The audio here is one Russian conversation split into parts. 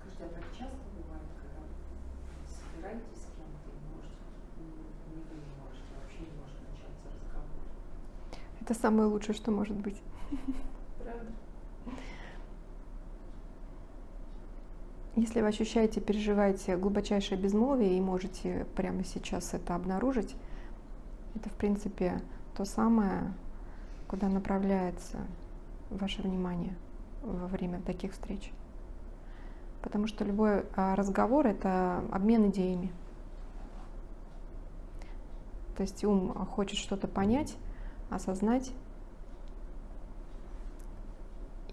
Скажите, а так часто бывает, когда собираетесь с кем-то и можете, не вы не можете, вообще не может начаться разговор? Это самое лучшее, что может быть. Правда? Если вы ощущаете, переживаете глубочайшее безмолвие и можете прямо сейчас это обнаружить, это, в принципе, то самое, куда направляется ваше внимание во время таких встреч. Потому что любой а, разговор — это обмен идеями. То есть ум хочет что-то понять, осознать.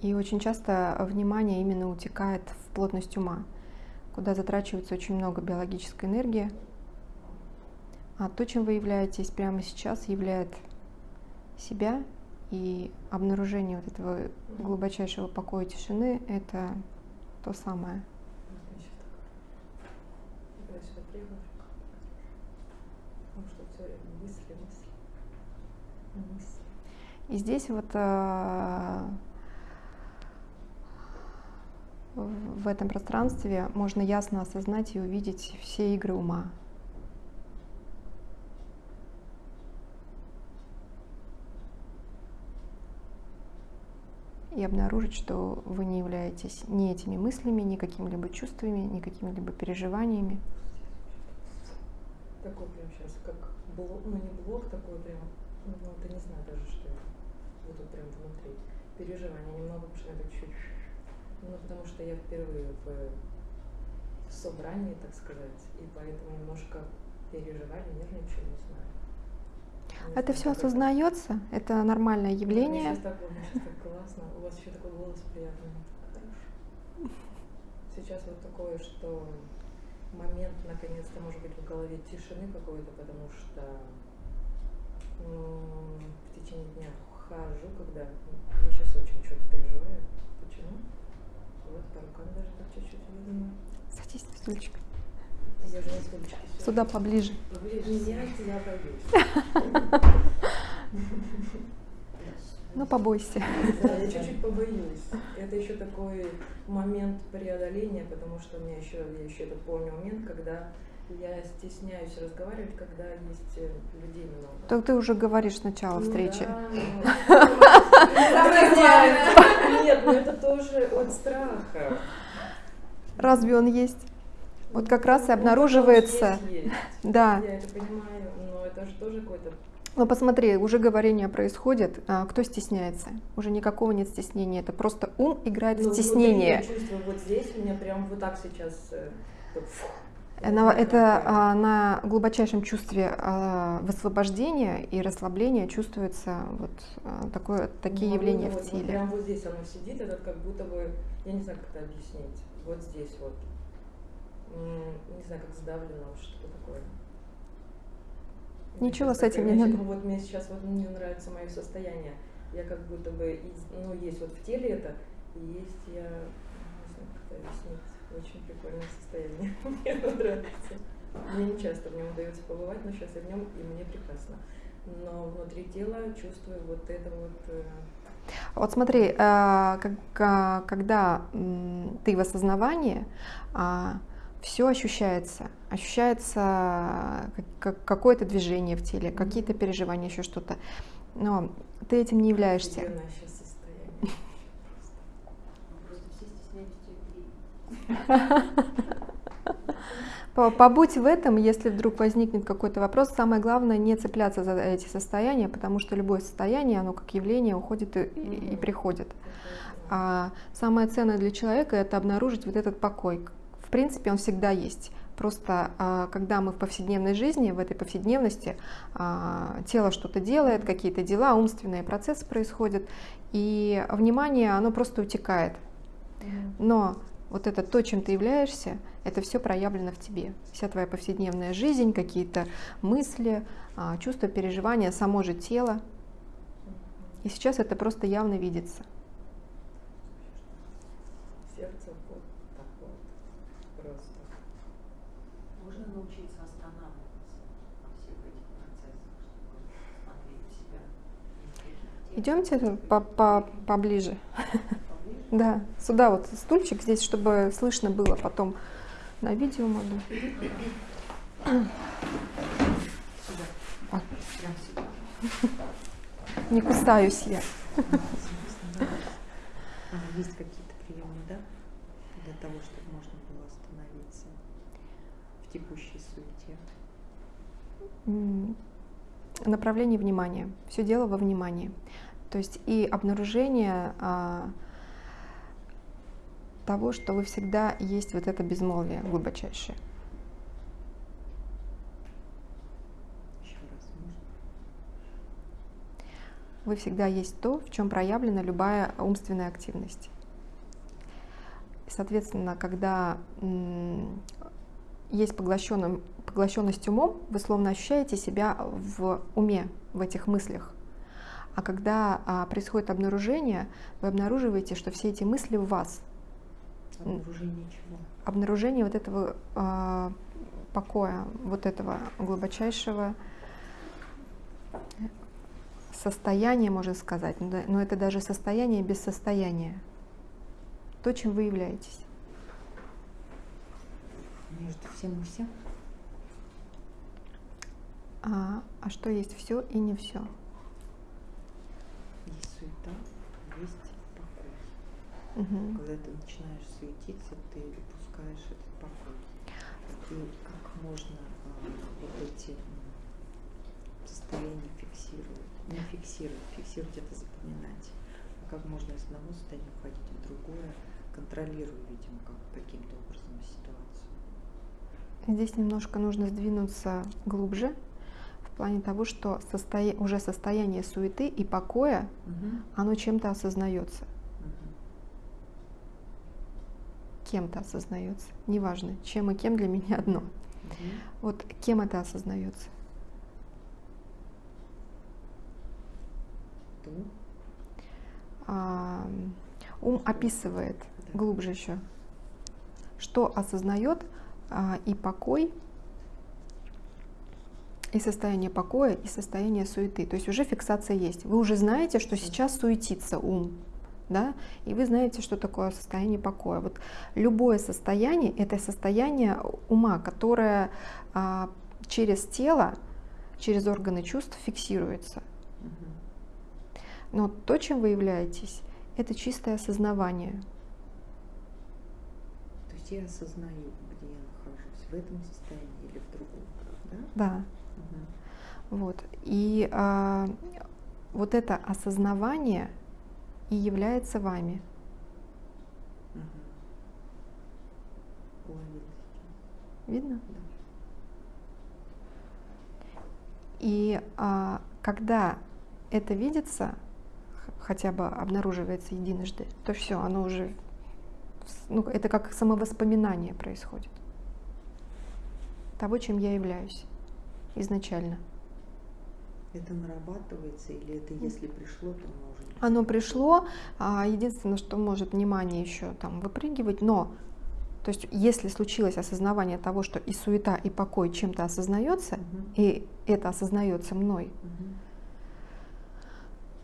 И очень часто внимание именно утекает в плотность ума, куда затрачивается очень много биологической энергии. А то, чем вы являетесь прямо сейчас, являет себя и обнаружение вот этого глубочайшего покоя тишины — это то самое. И здесь вот э, в этом пространстве можно ясно осознать и увидеть все игры ума. И обнаружить, что вы не являетесь ни этими мыслями, ни какими-либо чувствами, ни какими-либо переживаниями. Такой прям сейчас, как блок, ну не блок такой прям, ну ты не знаю даже, что вот тут прям внутри. Переживания немного, потому что это чуть ну, потому что я впервые в собрании, так сказать, и поэтому немножко переживали, нервничаю, не знаю. Это все осознается, это нормальное явление. Сейчас так, сейчас так классно, у вас еще такой голос приятный. Хорошо. Сейчас вот такое, что момент, наконец-то, может быть, в голове тишины какой-то, потому что ну, в течение дня хожу, когда я сейчас очень что-то переживаю. Почему? Вот по рукам даже так чуть-чуть видно. Садись на стульчик. Я же на стульчике. Сюда поближе. Ну, побойся. Да, я чуть-чуть побоюсь. Это еще такой момент преодоления, потому что у меня еще, я еще это помню момент, когда я стесняюсь разговаривать, когда есть э, людей много. Так ты уже говоришь сначала ну, встречи. Нет, но это тоже от страха. Разве он есть? Вот как раз и обнаруживается. Да. Я это понимаю, но это же тоже какой-то ну посмотри, уже говорение происходит, а кто стесняется? Уже никакого нет стеснения, это просто ум играет ну, в стеснение. Вот здесь у меня прям вот так сейчас э, на, это а, на глубочайшем чувстве а, высвобождения и расслабления чувствуется вот а, такое, такие ну, явления вот, в теле. Вот прям вот здесь оно сидит, это как будто бы, я не знаю, как это объяснить, вот здесь вот, не знаю, как сдавлено, что такое. Ничего с этим не надо. Вот мне сейчас вот мне нравится мое состояние. Я как будто бы, ну, есть вот в теле это, и есть я, не знаю, как это объяснить. Очень прикольное состояние. Мне нравится. Мне не часто в нем удается побывать, но сейчас я в нем, и мне прекрасно. Но внутри тела чувствую вот это вот... Э, вот смотри, э, когда ты в осознавании, а, все ощущается. Ощущается какое-то движение в теле, какие-то переживания, еще что-то. Но ты этим не являешься. Побудь в этом, если вдруг возникнет какой-то вопрос. Самое главное не цепляться за эти состояния, потому что любое состояние, оно как явление уходит и, и, и приходит. А самое ценное для человека это обнаружить вот этот покой. В принципе, он всегда есть. Просто а, когда мы в повседневной жизни, в этой повседневности, а, тело что-то делает, какие-то дела, умственные процессы происходят, и внимание, оно просто утекает. Но вот это то, чем ты являешься, это все проявлено в тебе. Вся твоя повседневная жизнь, какие-то мысли, а, чувства, переживания, само же тело. И сейчас это просто явно видится. Сердце вот так вот просто. Можно научиться останавливаться во всех этих процессах, чтобы смотреть себя. Идемте по -по поближе. Да, сюда вот стульчик здесь, чтобы слышно было потом на видео можно. Не кусаюсь я. Есть какие-то приемы, да? Для того, чтобы можно было остановиться в текущей суете. Направление внимания. Все дело во внимании. То есть и обнаружение а, того, что вы всегда есть вот это безмолвие глубочайшее. Вы всегда есть то, в чем проявлена любая умственная активность. Соответственно, когда есть поглощенность умом, вы словно ощущаете себя в уме, в этих мыслях. А когда а, происходит обнаружение, вы обнаруживаете, что все эти мысли в вас. Обнаружение чего? Обнаружение вот этого а, покоя, вот этого глубочайшего состояния, можно сказать, но да- но это даже состояние без состояния. То, чем вы являетесь. Между всем и всем? А, а что есть все и не все? Суета, есть покой. Мгм. Когда ты начинаешь суетиться, ты упускаешь этот покой. И как можно а, вот эти состояния фиксировать? Не фиксировать, фиксировать это запоминать. А как можно из одного состояния уходить в другое, контролируя, видимо, как, каким-то образом ситуацию. Здесь немножко нужно сдвинуться глубже плане того, что состоя- уже состояние суеты и покоя, оно чем-то осознается, Мгм. кем-то осознается. Неважно, чем и кем для меня одно. Мгм. Вот кем это осознается? А, ум описывает Да. глубже еще, что осознает а, и покой, и состояние покоя, и состояние суеты. То есть уже фиксация есть. Вы уже знаете, что сейчас суетится ум, да, и вы знаете, что такое состояние покоя. Вот любое состояние — это состояние ума, которое а, через тело, через органы чувств фиксируется. Но то, чем вы являетесь, это чистое осознавание. То есть я осознаю, где я нахожусь, в этом состоянии или в другом, да? Да. Вот. И а, вот это осознавание и является вами. Видно? Да. И а, когда это видится, хотя бы обнаруживается единожды, то все, оно уже, ну, это как самовоспоминание происходит того, чем я являюсь изначально. Это нарабатывается или это если пришло, то не Оно пришло, а, единственное, что может внимание еще там выпрыгивать, но то есть если случилось осознавание того, что и суета, и покой чем-то осознается, Мгм. и это осознается мной, Мгм.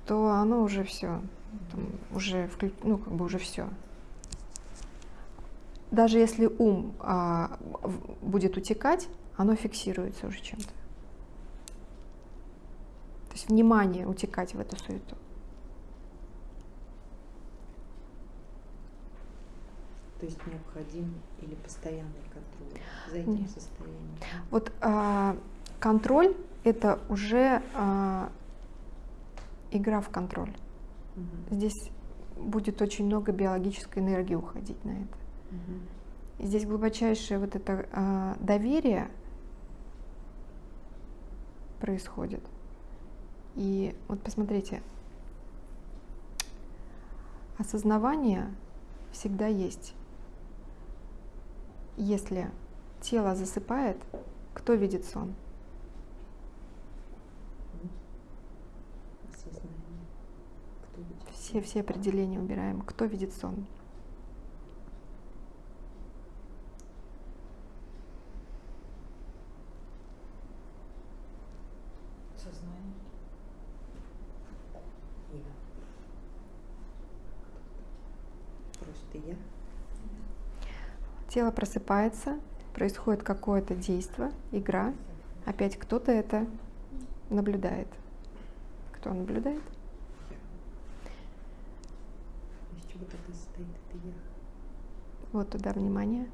то оно уже все, уже вклю- ну как бы уже все. Даже если ум а, будет утекать, оно фиксируется уже чем-то. То есть внимание утекать в эту суету. То есть необходим или постоянный контроль за этим Нет. состоянием. Вот а, контроль это уже а, игра в контроль. Мгм. Здесь будет очень много биологической энергии уходить на это. И здесь глубочайшее вот это а, доверие происходит. И вот посмотрите, осознавание всегда есть. Если тело засыпает, кто видит сон? М. Осознание. Кто видит? Все, все определения убираем. Кто видит сон? Сознание. имя. Просто я. Тело просыпается, происходит какое-то действие, игра. Опять кто-то это наблюдает. Кто наблюдает? Из чего тогда состоит это я? Вот туда внимание.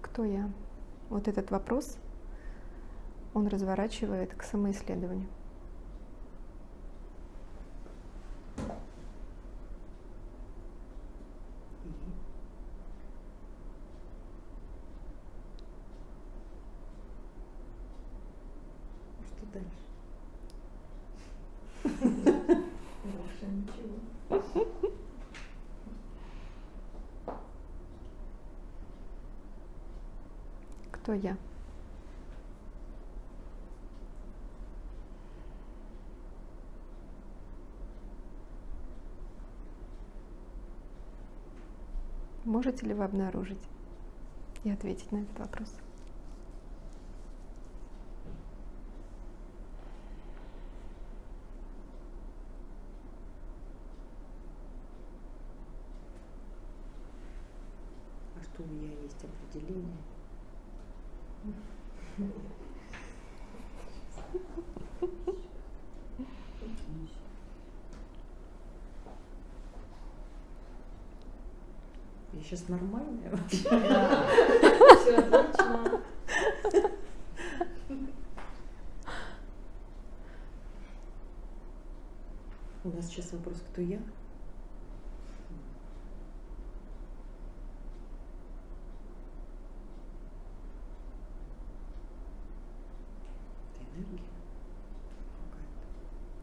Кто я? Вот этот вопрос он разворачивает к самоисследованию. И что дальше? Больше ничего. Кто я? Можете ли вы обнаружить и ответить на этот вопрос? А что у меня есть определение? Я сейчас У нас сейчас вопрос, кто я?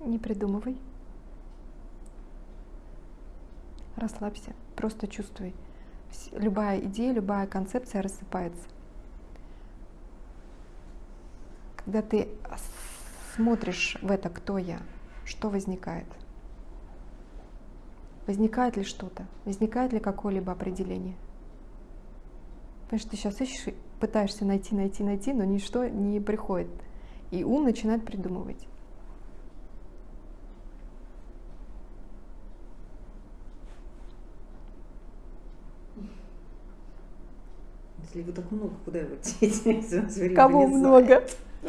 Не придумывай. Расслабься, просто чувствуй. Любая идея, любая концепция рассыпается. Когда ты смотришь в это, кто я, что возникает? Возникает ли что-то? Возникает ли какое-либо определение? Потому что ты сейчас ищешь, пытаешься найти, найти, найти, но ничто не приходит. И ум начинает придумывать. Если его так много, куда его деть? Кого много?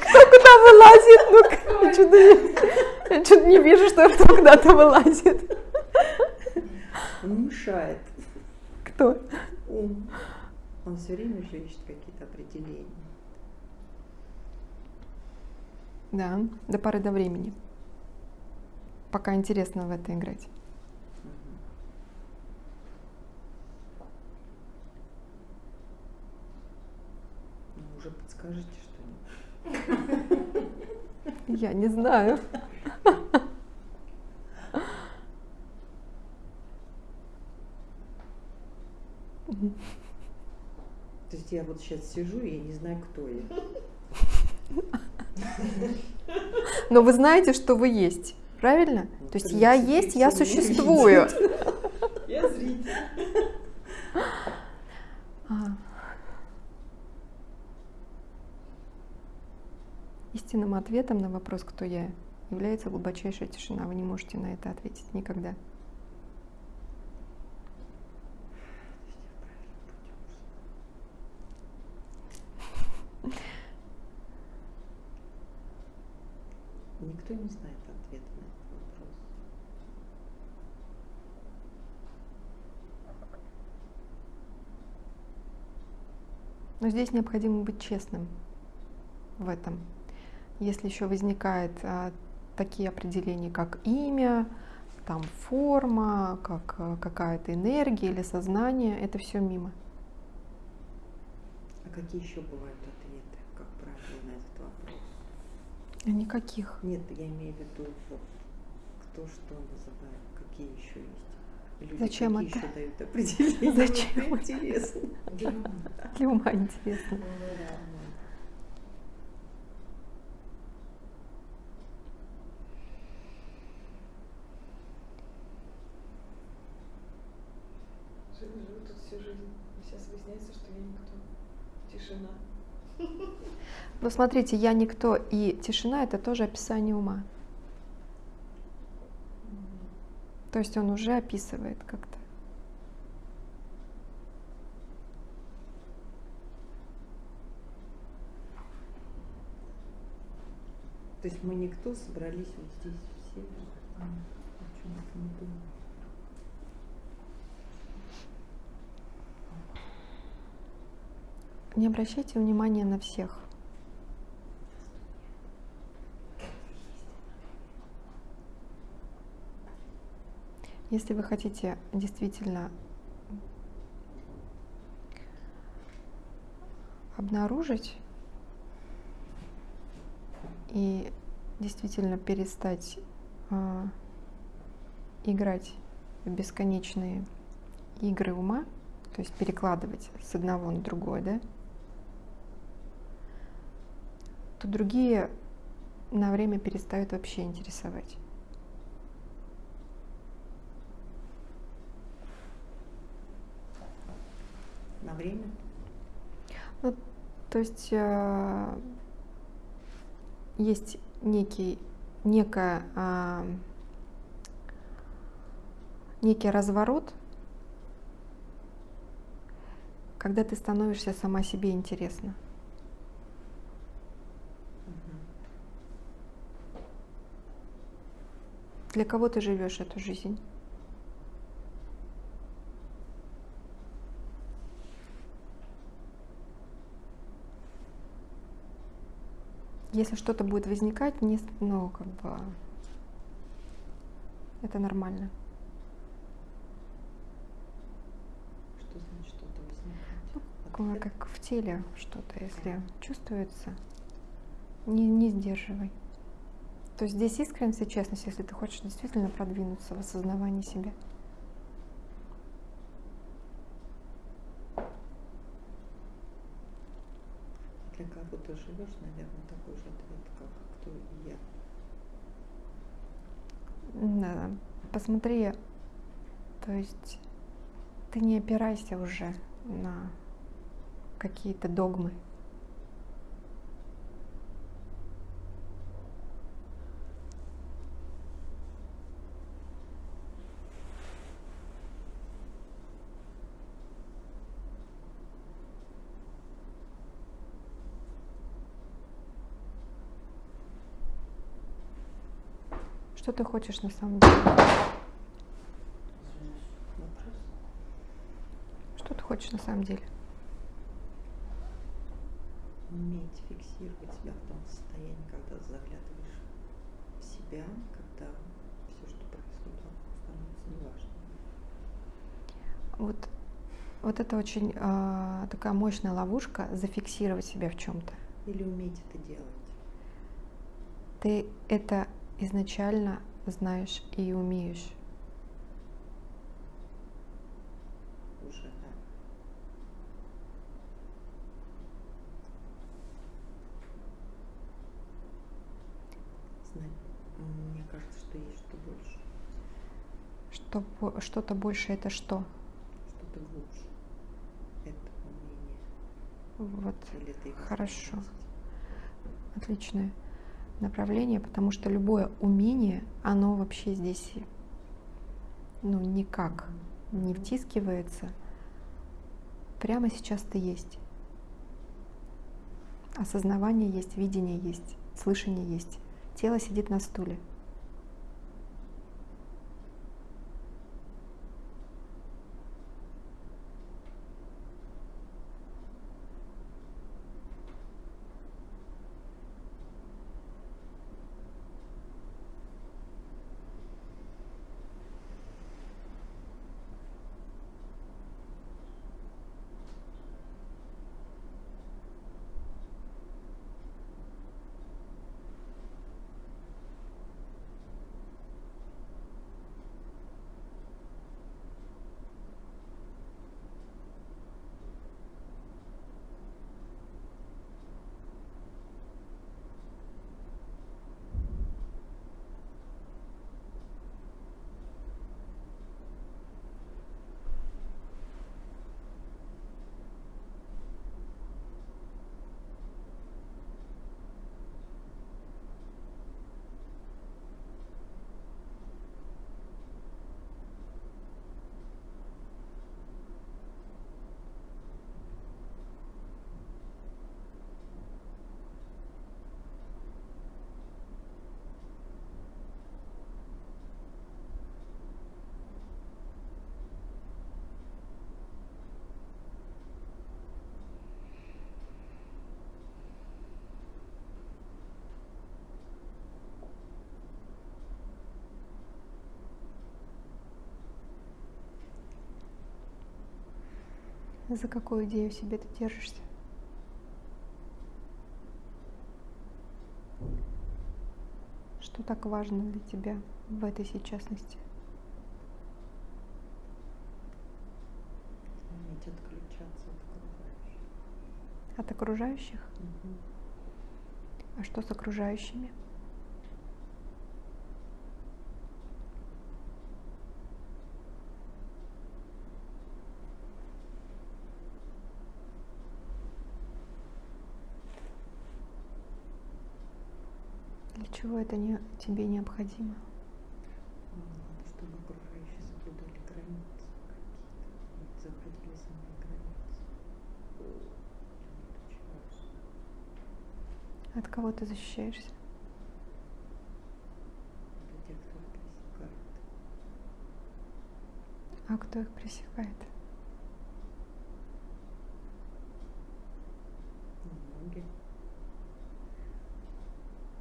Кто куда вылазит? Ну, я что-то не, я что-то не вижу, что кто куда-то вылазит. Он мешает. Кто? Ум. Он все время же ищет какие-то определения. Да, до поры до времени. Пока интересно в это играть. Мгм. Ну, уже подскажите что-нибудь. Я не знаю. То есть я вот сейчас сижу, и я не знаю, кто я. Но вы знаете, что вы есть. Правильно? Ну, То есть я есть, я существую. Я зритель. А. Истинным ответом на вопрос, кто я, является глубочайшая тишина. Вы не можете на это ответить никогда. Никто не знает ответа на этот вопрос. Но здесь необходимо быть честным в этом. Если еще возникают а, такие определения, как имя, там форма, как а, какая-то энергия или сознание, это все мимо. А какие еще бывают ответы, как правило, на этот вопрос? Никаких. Нет, я имею в виду, вот, кто что называет, какие еще есть. Люди Зачем какие это? еще дают определения? Зачем? Интересно. Для ума интересно. Живу, живу тут всю жизнь. Сейчас выясняется, что я никто. Тишина. Но смотрите, я никто и тишина это тоже описание ума. То есть он уже описывает как-то. То есть мы никто собрались вот здесь все. А, о чем это не думаю. Не обращайте внимания на всех. Если вы хотите действительно обнаружить и действительно перестать а, играть в бесконечные игры ума, то есть перекладывать с одного на другое, да, то другие на время перестают вообще интересовать. На время? Ну, то есть э, есть некий, некая, а, некий разворот, когда ты становишься сама себе интересна. Для кого ты живешь эту жизнь? Если что-то будет возникать, не, ну, как бы, это нормально. Что значит что-то возникает? Ответ? как в теле что-то, если чувствуется, не, не сдерживай. То есть здесь искренность и честность, если ты хочешь действительно продвинуться в осознавании себя. Для кого ты живешь, наверное, такой же ответ, как кто и я. Да, посмотри, то есть ты не опирайся уже на какие-то догмы. Ты хочешь на самом деле? Что ты хочешь на самом деле? Уметь фиксировать себя в том состоянии, когда заглядываешь в себя, когда все, что происходит становится неважным. Вот, вот это очень а, такая мощная ловушка зафиксировать себя в чем-то. Или уметь это делать. Ты это изначально знаешь и умеешь. Уже, да. Знать, мне кажется, что есть что больше, Что, что-то больше это что? что-то глубже. Это умение. Вот Хорошо. способность. Направление, потому что любое умение, оно вообще здесь ну, никак не втискивается. Прямо сейчас ты есть. Осознавание есть, видение есть, слышание есть. Тело сидит на стуле. За какую идею себе ты держишься? Что так важно для тебя в этой сейчасности? Уметь отключаться от окружающих. От окружающих? Мгм. А что с окружающими? Для чего это не, тебе необходимо? Надо, чтобы окружающие соблюдали границы какие-то, заходили за мои границы. От кого ты защищаешься? Это те, кто их пресекает. А кто их пресекает? Ну, Многие.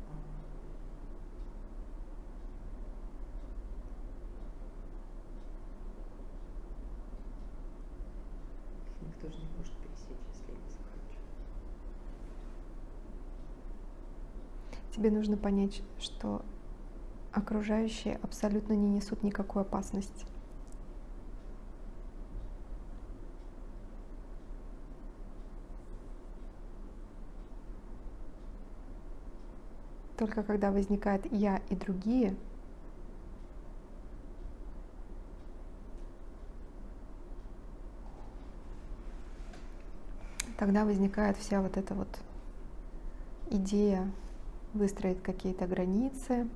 А, их Никто же не может пересечь, если я не захочу. Тебе нужно понять, что окружающие абсолютно не несут никакой опасности. Только когда возникает я и другие, тогда возникает вся вот эта вот идея выстроить какие-то границы.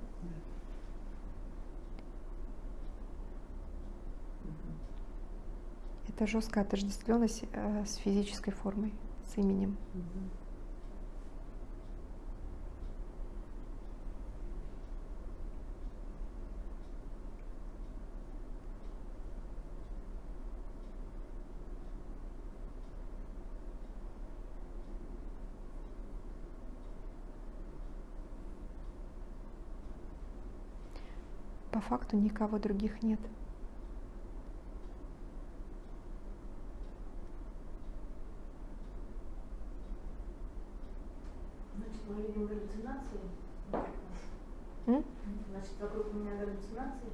Это жесткая отождествленность э, с физической формой, с именем. Мгм. По факту никого других нет. Значит, мы видим галлюцинации. М? Значит, вокруг меня галлюцинации.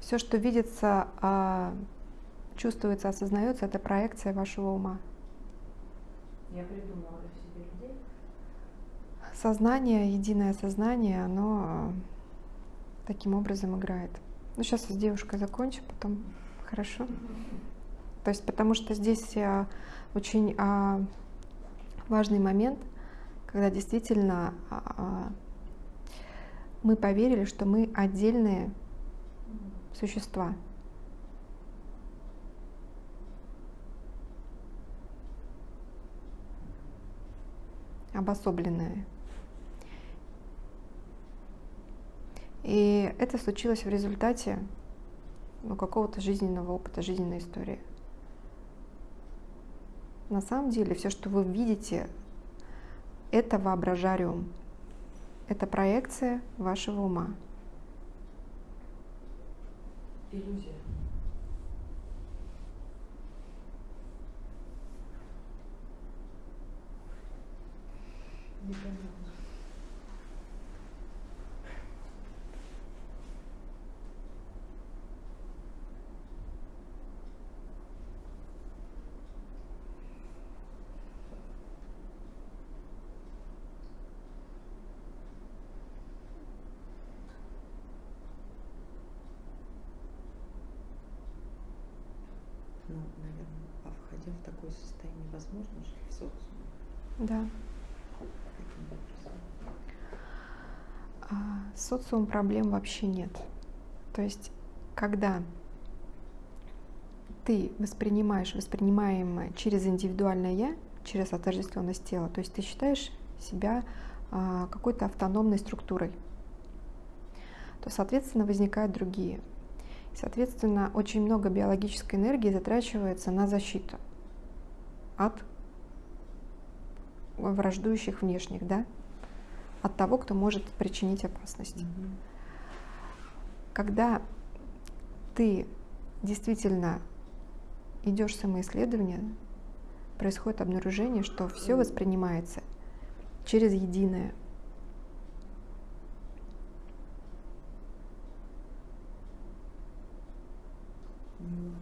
Все, что видится, а, чувствуется, осознается, это проекция вашего ума. Я придумала себе людей. Сознание, единое сознание, оно таким образом играет. Ну, сейчас с девушкой закончу, потом хорошо. То есть, потому что здесь а, очень а, важный момент, когда действительно а, а, мы поверили, что мы отдельные существа. Обособленные. И это случилось в результате ну, какого-то жизненного опыта, жизненной истории. На самом деле, все, что вы видите, это воображариум. Это проекция вашего ума. Иллюзия. Непонятно. Ну, наверное, а входя в такое состояние, возможно жить в социуме? Да. А, социум проблем вообще нет. То есть, когда ты воспринимаешь воспринимаемое через индивидуальное я, через отождествленность тела, то есть ты считаешь себя а, какой-то автономной структурой, то, соответственно, возникают другие. Соответственно, очень много биологической энергии затрачивается на защиту от враждующих внешних, да, от того, кто может причинить опасность. Мгм. Когда ты действительно идешь в самоисследование, происходит обнаружение, что все воспринимается через единое. Ну,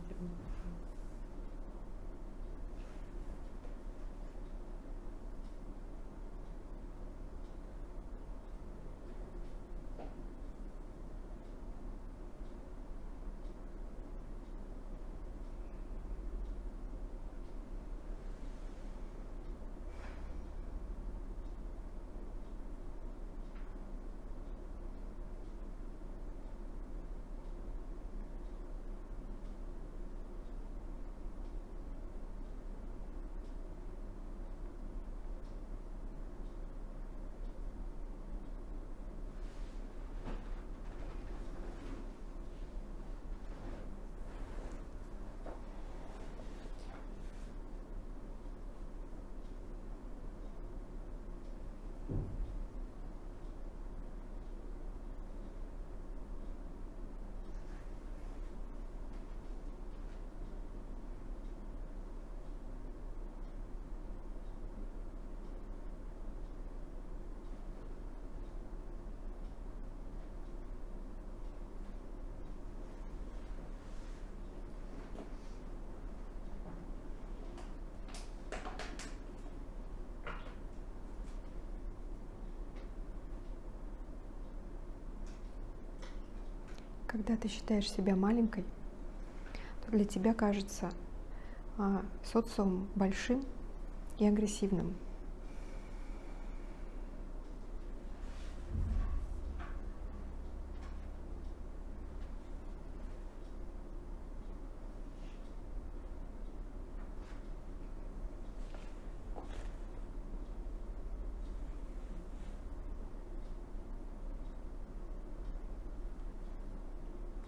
Когда ты считаешь себя маленькой, то для тебя кажется а, социум большим и агрессивным.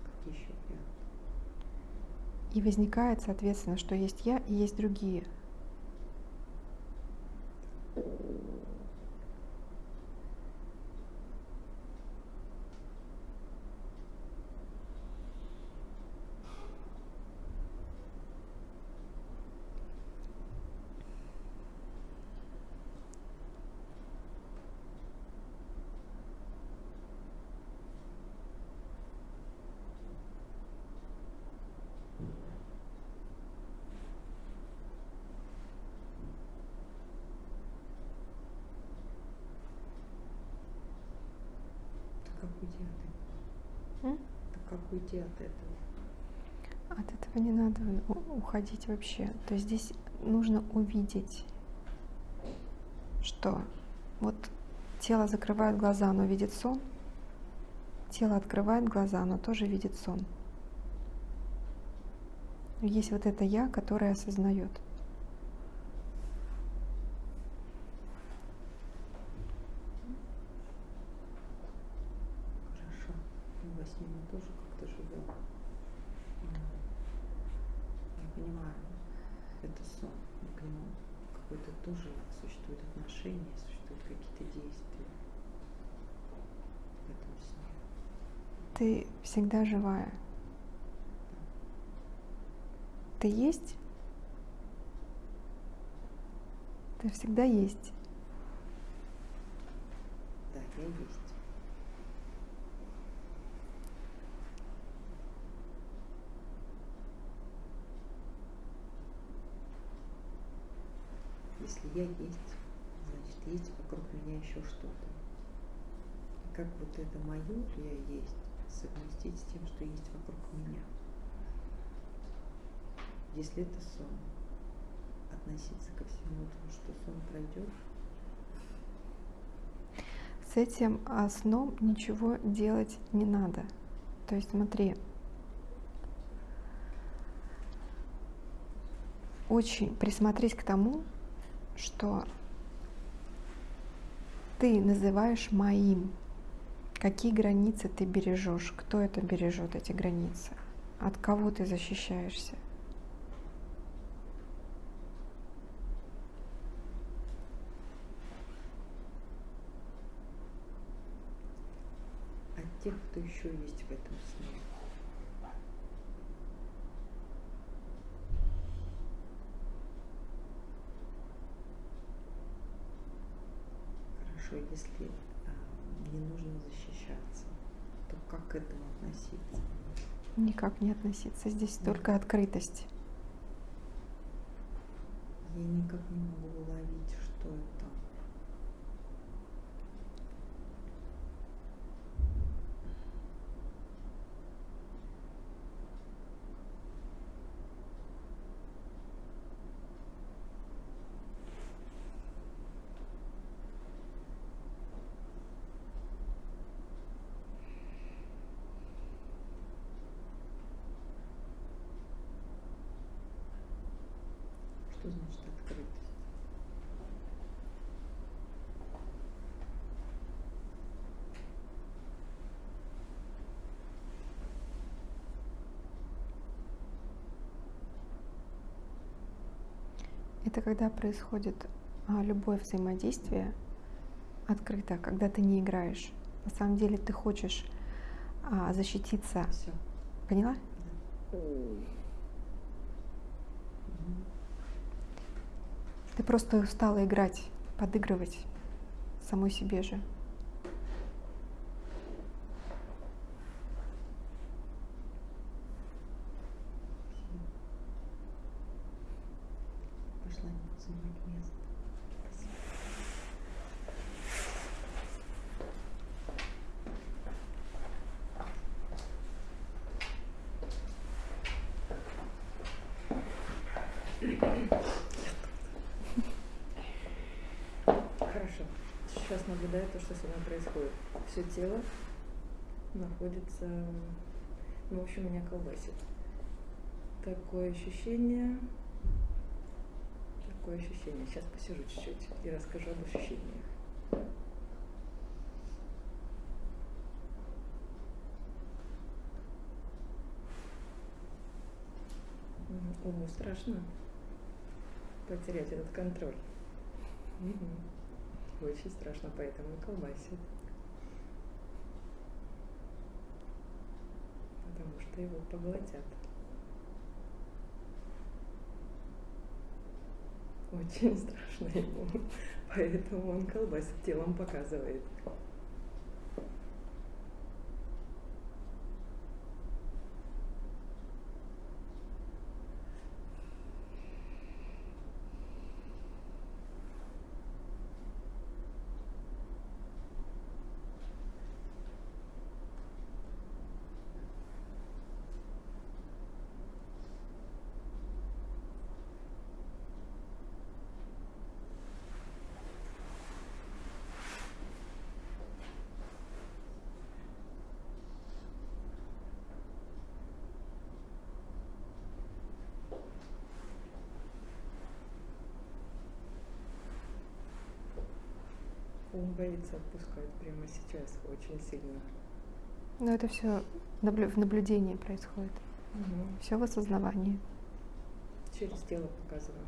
Какие еще варианты? И возникает, соответственно, что есть я и есть другие. Так как уйти от этого? М? Так как уйти от этого? От этого не надо уходить вообще. То есть здесь нужно увидеть, что вот тело закрывает глаза, оно видит сон. Тело открывает глаза, оно тоже видит сон. Есть вот это я, которое осознает. Хорошо. Ну, во сне мы тоже как-то живем. М. Я понимаю, это сон. но К нему какое-то тоже существует отношение, существуют какие-то действия в этом сне. Ты всегда живая. Ты есть? Ты всегда есть. Да, я есть. Если я есть, значит есть вокруг меня еще что-то. И как вот это мое я есть совместить с тем, что есть вокруг меня. Если это сон, относиться ко всему этому, что сон пройдет, С этим а, сном ничего делать не надо. То есть смотри, очень присмотрись к тому, что ты называешь моим. Какие границы ты бережешь? Кто это бережет, эти границы? От кого ты защищаешься? А От тех, кто еще есть в этом сне. Хорошо, если а, не нужно защищать как к этому относиться? Никак не относиться. Здесь Да. только открытость. Я никак не могу уловить, что это. Что значит открытость? Это когда происходит а, любое взаимодействие открыто, когда ты не играешь. На самом деле ты хочешь а, защититься. Все. Поняла? Ты просто устала играть, подыгрывать самой себе же. Пошла не буду занимать место. Спасибо. Хорошо. Сейчас наблюдаю то, что со мной происходит. Все тело находится, ну, в общем, меня колбасит. Такое ощущение, такое ощущение. Сейчас посижу чуть-чуть и расскажу об ощущениях. Уму страшно потерять этот контроль. Мгм. Очень страшно, поэтому и колбасит. Что его поглотят. Очень страшно ему. Поэтому он колбасит, телом показывает. Он боится отпускать прямо сейчас очень сильно. Но это все в наблюдении происходит. Все в осознавании. Через тело показываю.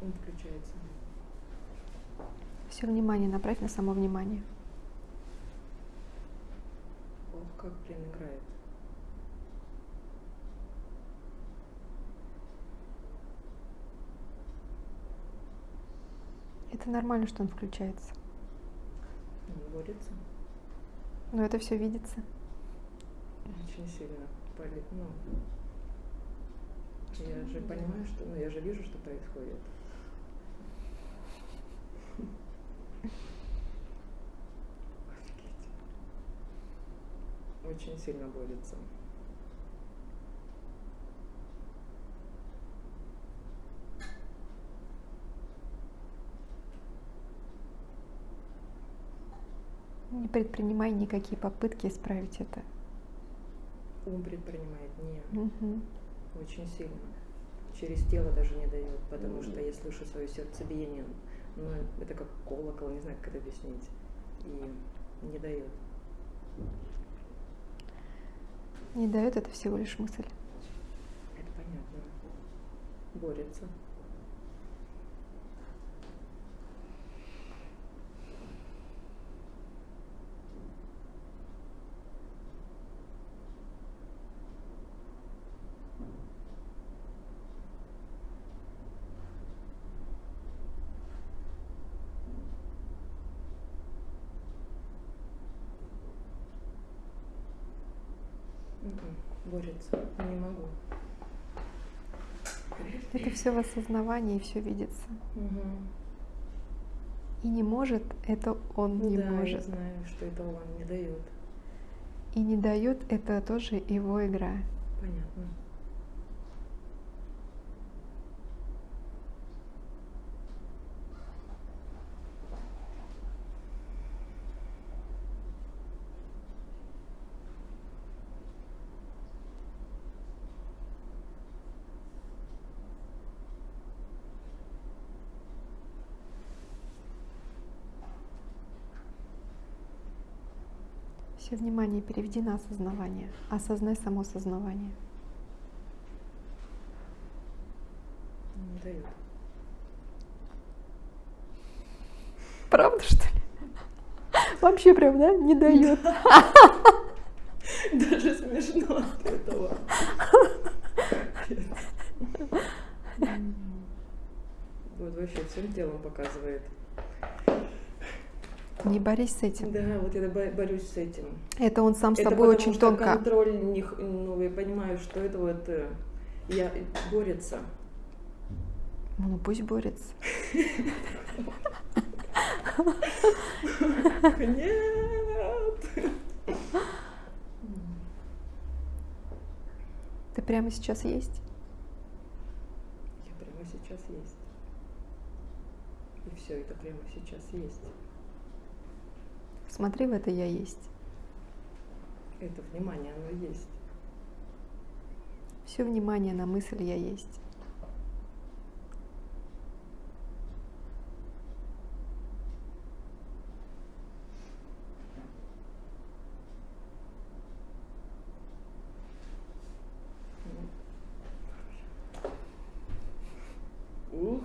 Он включается. Все внимание направь на само внимание. Ох, как блин играет. Это нормально, что он включается. Он борется. Но это все видится. Очень сильно болит. Ну, я же понимаю, что... Ну, я же вижу, что происходит. Очень сильно борется. Не предпринимай никакие попытки исправить это. Ум предпринимает не Мгм. очень сильно. Через тело даже не дает, потому что я слышу свое сердцебиение, но это как колокол, не знаю, как это объяснить, и не дает. Не дает это всего лишь мысль. Это понятно. Борется. Борется. Не могу. Это все в осознавании и все видится. Мгм. И не может, это он не да, я может. знаю, что это он не дает. И не дает, это тоже его игра. Понятно. Все внимание переведи на осознавание. Осознай само сознавание. Не дает. Правда, что ли? Вообще прям, да? Не дает. Даже смешно от этого. Вот вообще всем телом показывает. Не борись с этим. Да, вот я бо- борюсь с этим. Это он сам с это тобой очень что тонко. контроль, не ну, я понимаю, что это вот э, я борется. Ну пусть борется. Нет. Ты прямо сейчас есть? Я прямо сейчас есть. И все это прямо сейчас есть. Смотри в это я есть. Это внимание, оно есть. Все внимание на мысль я есть. Ух.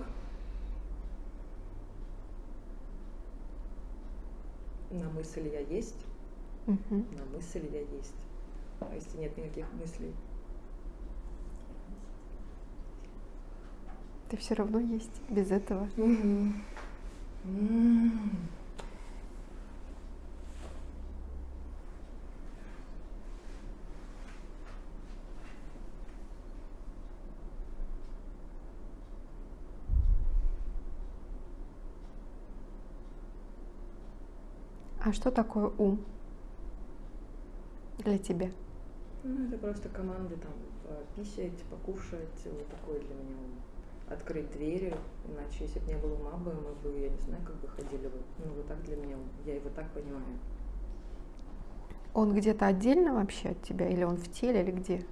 На мысль я есть, Мгм. на мысль я есть. А если нет никаких мыслей? Ты все равно есть без этого. М. А что такое ум для тебя? Ну, это просто команды там пописать, покушать, вот такое для меня ум. Открыть двери, иначе если бы не было ума бы, мы бы, я не знаю, как бы ходили бы. Ну, вот так для меня ум. Я его так понимаю. Он где-то отдельно вообще от тебя, или он в теле, или где?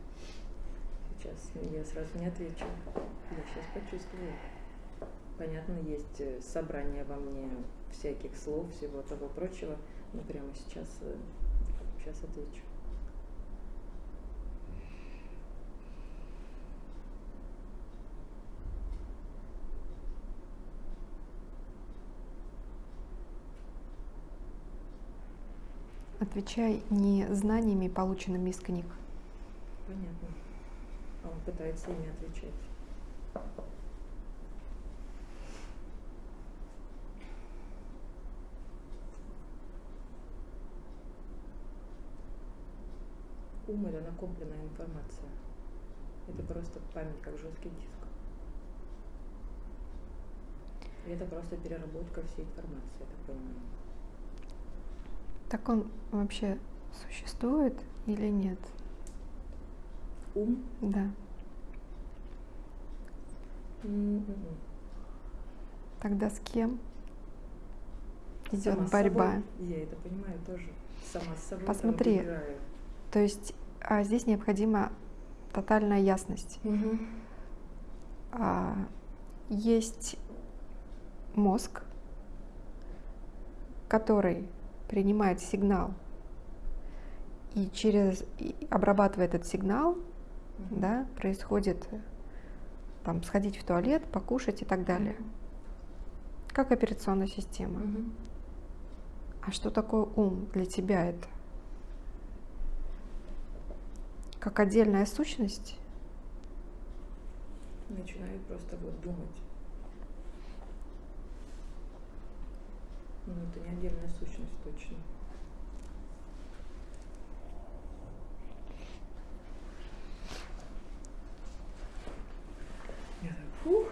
Сейчас я сразу не отвечу. Я сейчас почувствую. Понятно, есть э, собрание во мне всяких слов, всего того прочего, но прямо сейчас, э, сейчас отвечу. Отвечай не знаниями, полученными из книг. Понятно. А он пытается ими отвечать. Ум это накопленная информация. Это просто память, как жесткий диск. И это просто переработка всей информации, я так понимаю. Так он вообще существует или нет? Ум? Да. М-м-м. Тогда с кем идет Сама борьба? собой. Я это понимаю тоже. Сама с собой Посмотри. То есть здесь необходима тотальная ясность. А, есть мозг, который принимает сигнал и через и обрабатывая этот сигнал, Мгм. да, происходит там сходить в туалет, покушать и так далее, как операционная система. Мгм. А что такое ум для тебя это? Как отдельная сущность? Начинаю просто вот думать. Ну, это не отдельная сущность точно. Я так, фух.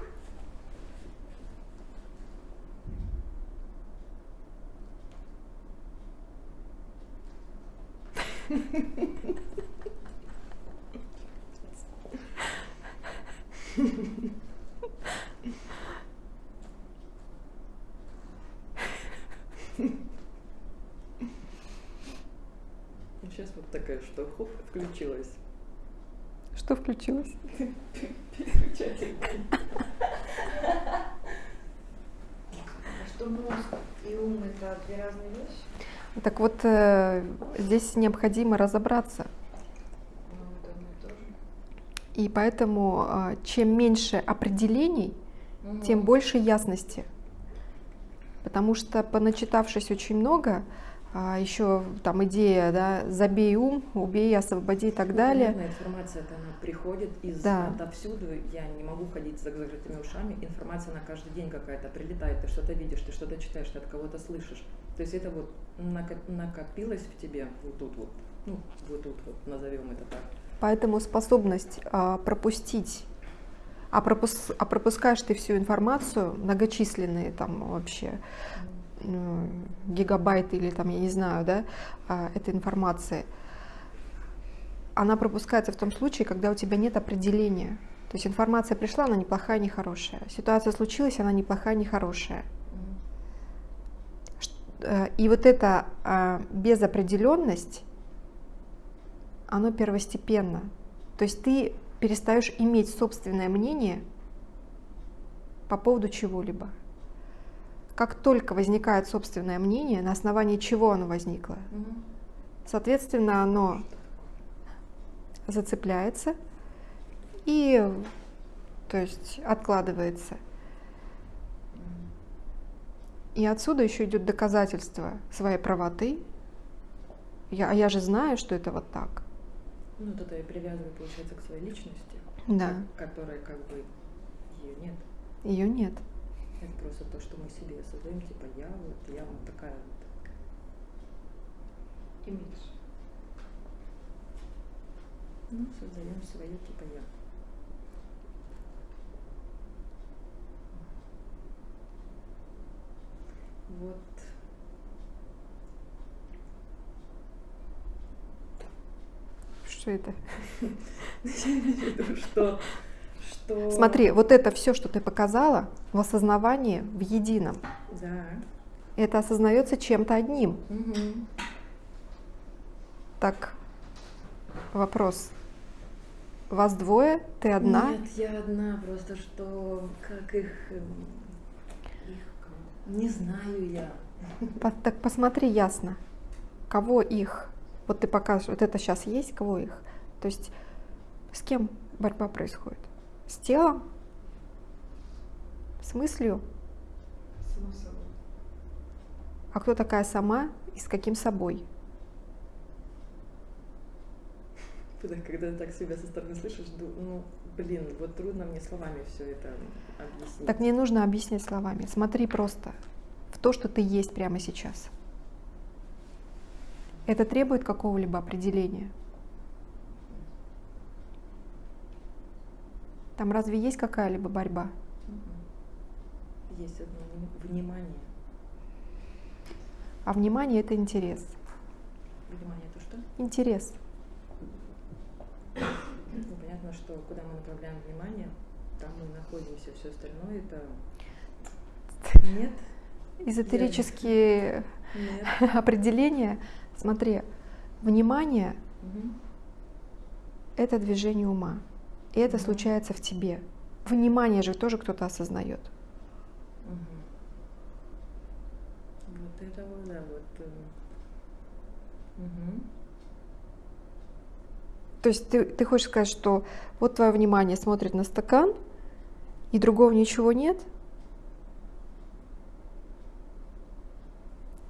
Сейчас вот такая, что хоп, включилась. Что включилось? Переключатель. Что мозг и ум это две разные вещи? Так вот, э, здесь необходимо разобраться. И поэтому, а, чем меньше определений, Мгм. тем больше ясности. Потому что, поначитавшись очень много, еще там идея, да, забей ум, убей, освободи и так Ну, далее. понятно, информация-то она приходит из Да. отовсюду. Я не могу ходить с закрытыми ушами. Информация на каждый день какая-то прилетает. Ты что-то видишь, ты что-то читаешь, ты от кого-то слышишь. То есть это вот нако- накопилось в тебе вот тут вот. Ну, вот тут вот, назовем это так. Поэтому способность а, пропустить, а, пропус- а пропускаешь ты всю информацию, многочисленные там вообще ну, гигабайты или там, я не знаю, да, а, этой информации, она пропускается в том случае, когда у тебя нет определения. То есть информация пришла, она неплохая, не хорошая. Ситуация случилась, она неплохая, не хорошая. Э, И вот эта безопределенность, оно первостепенно. То есть ты перестаешь иметь собственное мнение по поводу чего-либо. Как только возникает собственное мнение, на основании чего оно возникло, соответственно, оно зацепляется и, то есть, откладывается. И отсюда еще идет доказательство своей правоты. Я, а я же знаю, что это вот так. Ну, вот это я привязываю, получается, к своей личности, Да, ко- которой как бы ее нет. ее нет. Это просто то, что мы себе создаем, типа я вот, я вот такая вот. Имидж. Ну, создаем свое типа я. Вот. Что это? Я имею в виду, что, что... Смотри, вот это все, что ты показала, в осознавании, в едином. Да. Это осознается чем-то одним. Мгм. Так, вопрос. Вас двое, ты одна? Нет, я одна, просто что как их... эм, их не знаю я. По- так посмотри ясно, кого их. Вот ты покажешь, вот это сейчас есть, кого их. То есть с кем борьба происходит? С телом? С мыслью? А кто такая сама и с каким собой? Когда, когда так себя со стороны слышишь, ну, блин, вот трудно мне словами все это объяснить. Так не нужно объяснять словами. Смотри просто в то, что ты есть прямо сейчас. Это требует какого-либо определения. Там разве есть какая-либо борьба? Есть одно вни- внимание. А внимание это интерес. Внимание это что? Интерес. Ну, понятно, что куда мы направляем внимание, там мы находимся, все остальное это нет, Эзотерические нет. определения. Смотри, внимание Мгм. это движение ума. И это случается в тебе. Внимание же тоже кто-то осознает. Вот это вот, да, вот. мгм. То есть ты, ты хочешь сказать, что вот твое внимание смотрит на стакан, и другого ничего нет?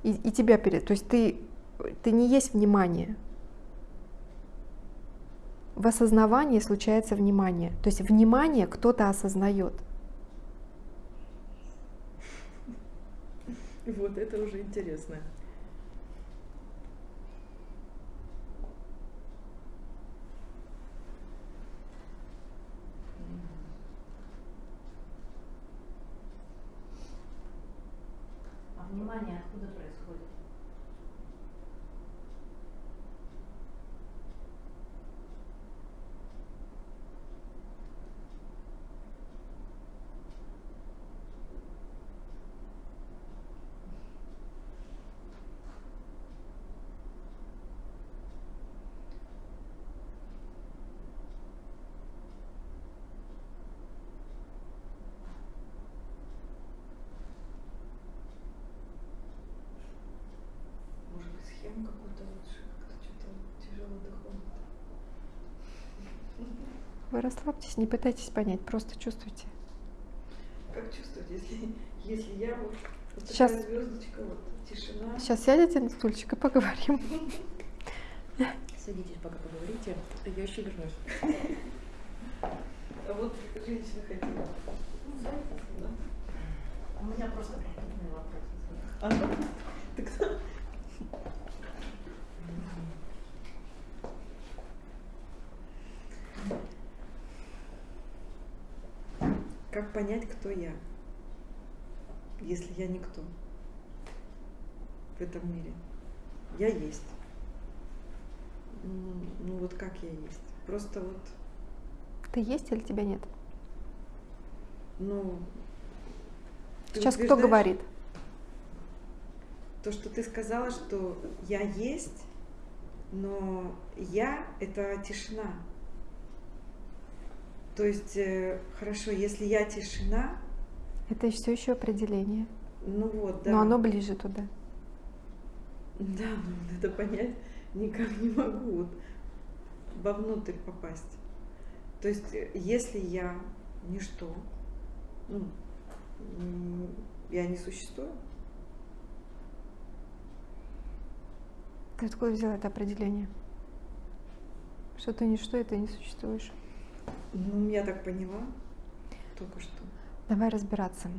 И, и тебя перед... То есть ты, ты не есть внимание. В осознавании случается внимание. То есть внимание кто-то осознает. Вот это уже интересно. А внимание откуда происходит? Может быть, схему какую-то лучше, как-то что-то тяжело доходит. Вы расслабьтесь, не пытайтесь понять, просто чувствуйте. Как чувствовать, если, если я вот, вот Сейчас. такая звездочка, вот тишина. Сейчас сядете на стульчик и поговорим. Садитесь, пока поговорите. Я еще вернусь. А вот женщина хотела. Да. У меня просто конкретный вопрос. Ага. Так Как понять, кто я, если я никто в этом мире? Я есть. Ну вот как я есть? Просто вот, Ты есть или тебя нет? ну... Сейчас кто говорит? То, что ты сказала, что я есть, но я — это тишина. То есть, э, хорошо, если я тишина, Это все еще определение. ну вот, да. Но оно ближе туда. Да, но это понять никак не могу вот вовнутрь попасть. То есть, э, если я ничто, ну, я не существую, Ты откуда взял это определение? Что ты ничто, и ты не существуешь. Ну, я так поняла только что. Давай разбираться.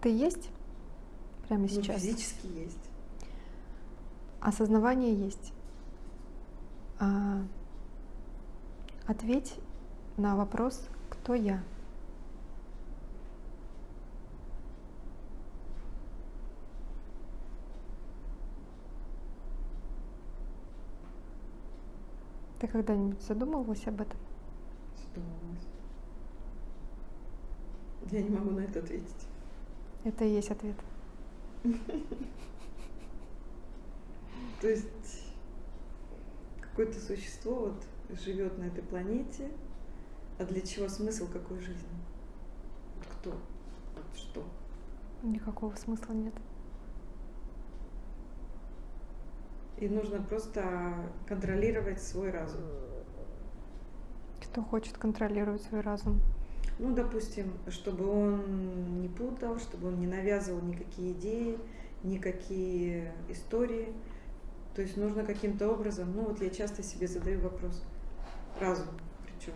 Ты есть прямо Ну, сейчас? физически есть. Осознавание есть. А, ответь на вопрос, кто я. Ты когда-нибудь задумывалась об этом? Задумалась. Я не могу на это ответить. Это и есть ответ. То есть какое-то существо вот живет на этой планете, а для чего смысл какой жизни? Кто? Что? Никакого смысла нет. И нужно просто контролировать свой разум. Кто хочет контролировать свой разум? Ну, допустим, чтобы он не путал, чтобы он не навязывал никакие идеи, никакие истории. То есть нужно каким-то образом, ну вот я часто себе задаю вопрос, разум причем.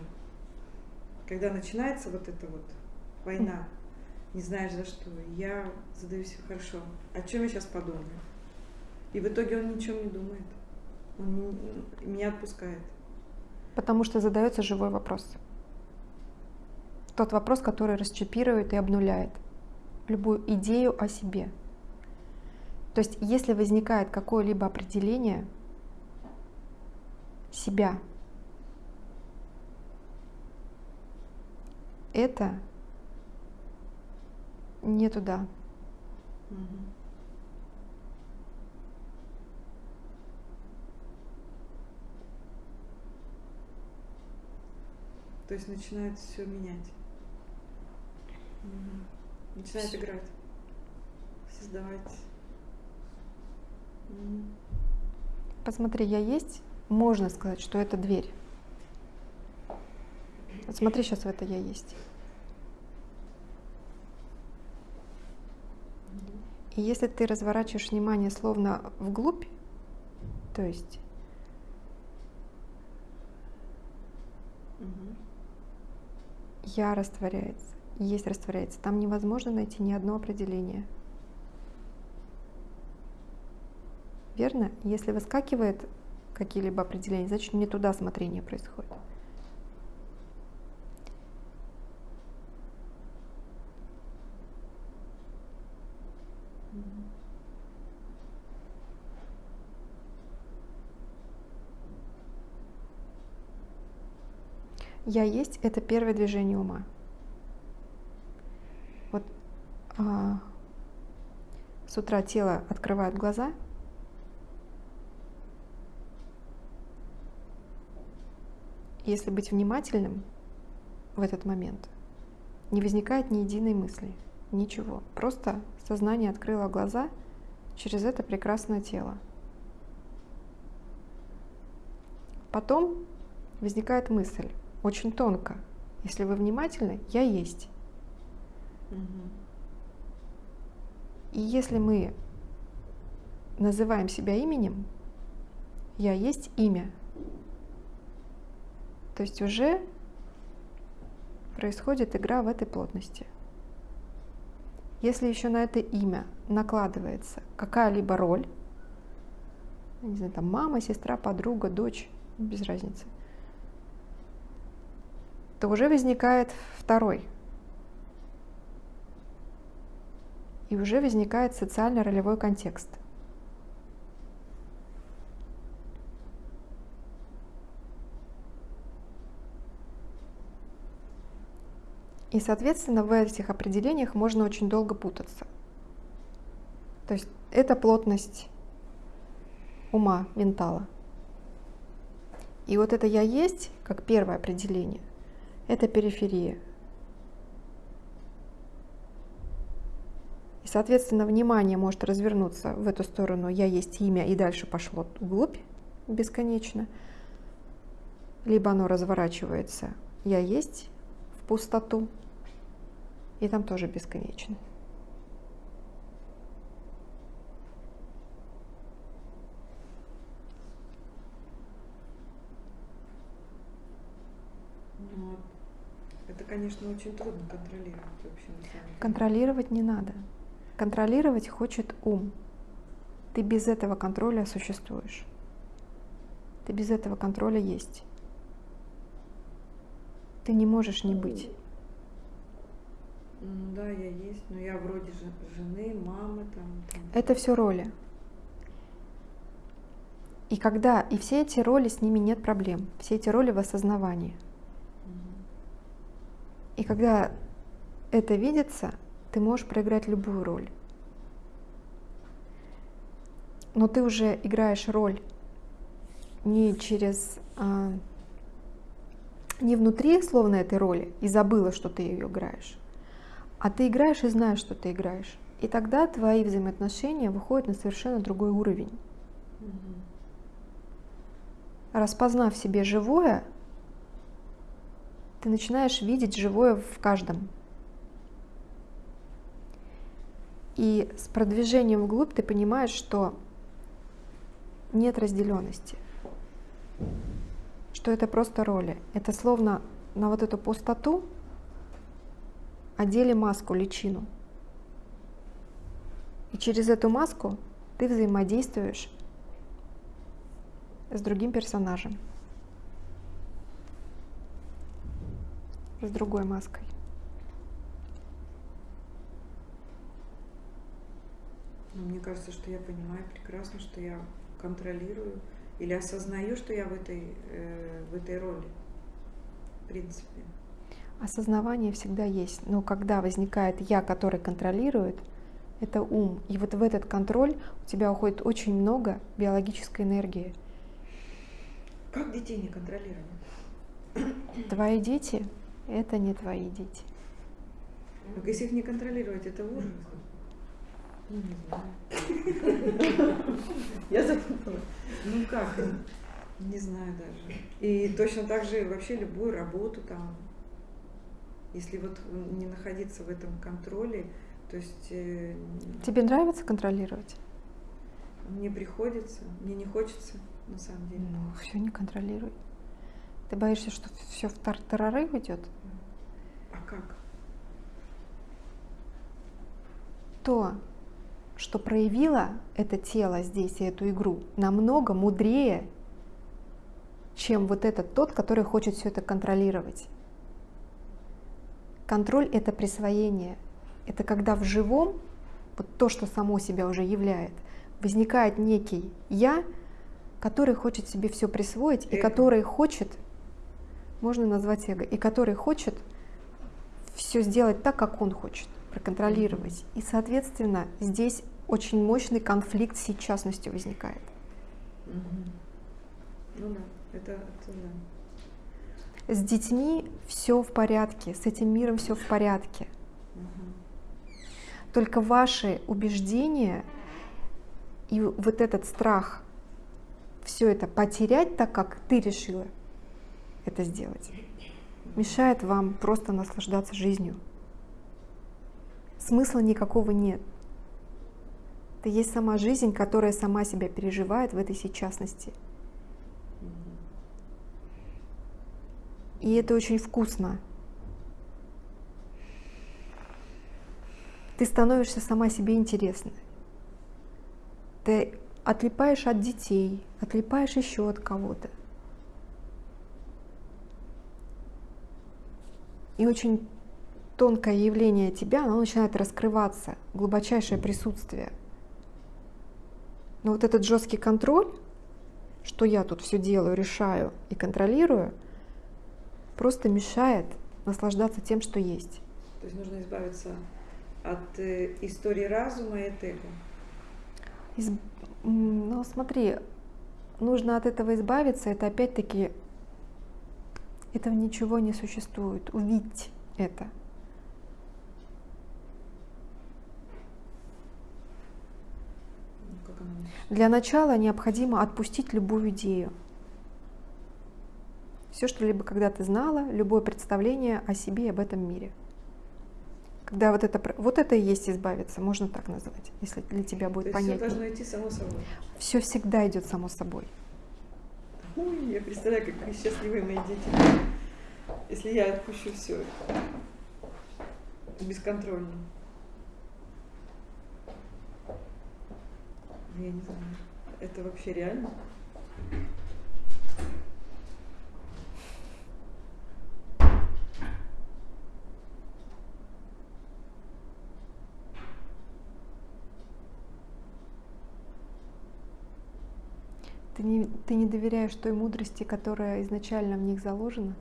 Когда начинается вот эта вот война, не знаешь за что, я задаю себе, хорошо, о чем я сейчас подумаю? И в итоге он ни о чем не думает. Он не- меня отпускает. Потому что задается живой вопрос. Тот вопрос, который расчипирует и обнуляет любую идею о себе. То есть, если возникает какое-либо определение себя, это не туда. Мгм. То есть начинает все менять. Начинает Всё. играть. Создавать. Посмотри, я есть, можно сказать, что это дверь. Вот смотри сейчас в это я есть. И если ты разворачиваешь внимание словно вглубь, то есть Мгм. Я растворяется, есть растворяется, там невозможно найти ни одно определение. Верно? Если выскакивает какие-либо определения, значит не туда смотрение происходит. Я есть это первое движение ума. Вот а, с утра тело открывает глаза, если быть внимательным в этот момент, не возникает ни единой мысли, ничего. Просто сознание открыло глаза через это прекрасное тело. Потом возникает мысль, очень тонко. Если вы внимательны, я есть. И если мы называем себя именем, я есть имя. То есть уже происходит игра в этой плотности. Если еще на это имя накладывается какая-либо роль, не знаю, там мама, сестра, подруга, дочь, без разницы, то уже возникает второй. И уже возникает социально-ролевой контекст. И, соответственно, в этих определениях можно очень долго путаться. То есть это плотность ума, ментала. И вот это «я есть», как первое определение, это периферия. И, соответственно, внимание может развернуться в эту сторону «я есть имя» и дальше пошло вглубь бесконечно. Либо оно разворачивается «я есть» в пустоту, и там тоже бесконечно. Ну, вот это, конечно, очень трудно контролировать вообще. Контролировать не надо. Контролировать хочет ум. Ты без этого контроля существуешь. Ты без этого контроля есть. Ты не можешь не быть. Ну да, я есть, но я вроде же жены, мамы там. там. Это все роли. И когда, и все эти роли, с ними нет проблем. Все эти роли в осознавании. И когда это видится, ты можешь проиграть любую роль. Но ты уже играешь роль не через, а, не внутри, словно этой роли, и забыла, что ты ее играешь, а ты играешь и знаешь, что ты играешь. И тогда твои взаимоотношения выходят на совершенно другой уровень. Распознав в себе живое, ты начинаешь видеть живое в каждом. И с продвижением вглубь ты понимаешь, что нет разделенности, что это просто роли. Это словно на вот эту пустоту одели маску, личину. И через эту маску ты взаимодействуешь с другим персонажем, с другой маской. Но мне кажется, что я понимаю прекрасно, что я контролирую или осознаю, что я в этой, э, в этой роли. В принципе. Осознавание всегда есть, но когда возникает я, который контролирует, это ум. И вот в этот контроль у тебя уходит очень много биологической энергии. Как детей не контролировать? Твои дети — это не твои дети. Так если их не контролировать, это ужас. Ну, не знаю. Я запуталась. Ну как? Не знаю даже. И точно так же вообще любую работу там, если вот не находиться в этом контроле, то есть э, Тебе нравится контролировать? мне приходится, мне не хочется на самом деле. Ну, все не контролируй. Ты боишься, что все в тартарары уйдет? А как? То, что проявило это тело здесь и эту игру, намного мудрее, чем вот этот тот, который хочет все это контролировать. Контроль — это присвоение. Это когда в живом, вот то, что само себя уже являет, возникает некий «я», который хочет себе все присвоить, и Эго. который хочет, можно назвать эго, и который хочет все сделать так, как он хочет, проконтролировать. И, соответственно, здесь очень мощный конфликт с частностью возникает. Мгм. Ну да, это, это да. С детьми все в порядке, с этим миром все в порядке. Только ваши убеждения и вот этот страх все это потерять так, как ты решила это сделать, мешает вам просто наслаждаться жизнью. Смысла никакого нет. Это есть сама жизнь, которая сама себя переживает в этой сейчасности. И это очень вкусно. Ты становишься сама себе интересной. Ты отлипаешь от детей, отлипаешь еще от кого-то. И очень тонкое явление тебя, оно начинает раскрываться, глубочайшее присутствие. Но вот этот жесткий контроль, что я тут все делаю, решаю и контролирую, просто мешает наслаждаться тем, что есть. То есть нужно избавиться от э, истории разума и от эго. Из- Ну, смотри, нужно от этого избавиться, это опять-таки, этого ничего не существует. Увидеть это. Для начала необходимо отпустить любую идею. Все, что либо когда ты знала, любое представление о себе и об этом мире. Когда вот это, вот это и есть избавиться, можно так назвать, если для тебя То будет есть все должно идти само собой. Все всегда идет само собой. Ой, я представляю, как счастливые мои дети. Если я отпущу все бесконтрольно. Я не знаю. Это вообще реально? Ты не, ты не доверяешь той мудрости, которая изначально в них заложена.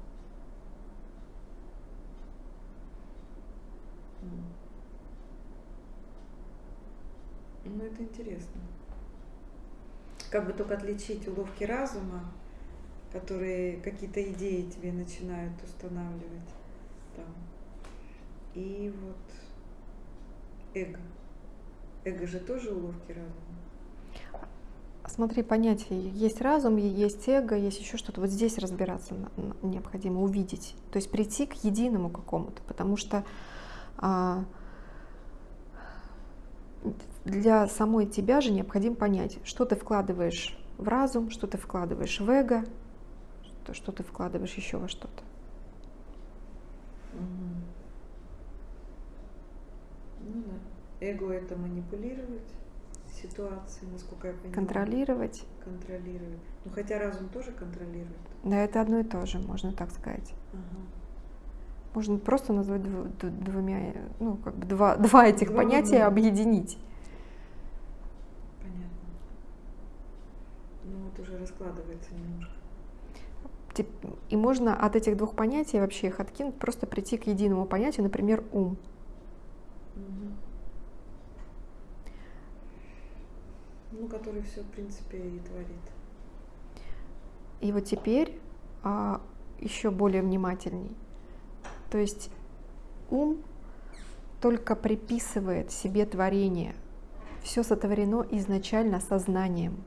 Ну, это интересно. Как бы только отличить уловки разума, которые какие-то идеи тебе начинают устанавливать там, и вот эго. Эго же тоже уловки разума. Смотри, понятия есть разум, есть эго, есть еще что-то. Вот здесь разбираться необходимо, увидеть. То есть прийти к единому какому-то, потому что а, для самой тебя же необходимо понять, что ты вкладываешь в разум, что ты вкладываешь в эго, что, что ты вкладываешь еще во что-то. Ну да. Эго это манипулировать ситуации, насколько я понимаю. Контролировать. Контролировать. Ну хотя разум тоже контролирует. Да, это одно и то же, можно так сказать. Ага. Можно просто назвать дв- д- двумя, ну, как бы два, два этих Два понятия одном. объединить. Понятно. Ну вот уже раскладывается немножко. И можно от этих двух понятий вообще их откинуть, просто прийти к единому понятию, например, ум. Мгм. Ну, который все, в принципе, и творит. И вот теперь а, еще более внимательней. То есть ум только приписывает себе творение. Все сотворено изначально сознанием.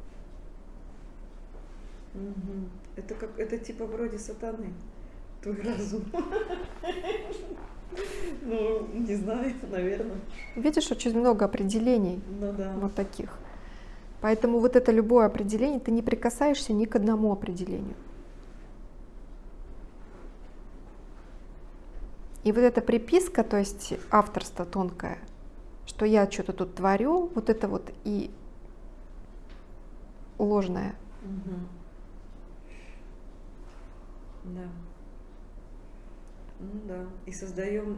Мгм. Это как это типа вроде сатаны. Твой разум. Ну, не знаю, наверное. Видишь, очень много определений Ну да. вот таких. Поэтому вот это любое определение, ты не прикасаешься ни к одному определению. И вот эта приписка, то есть авторство тонкое, что я что-то тут творю, вот это вот и ложное. Мгм. Да. Ну да. И создаем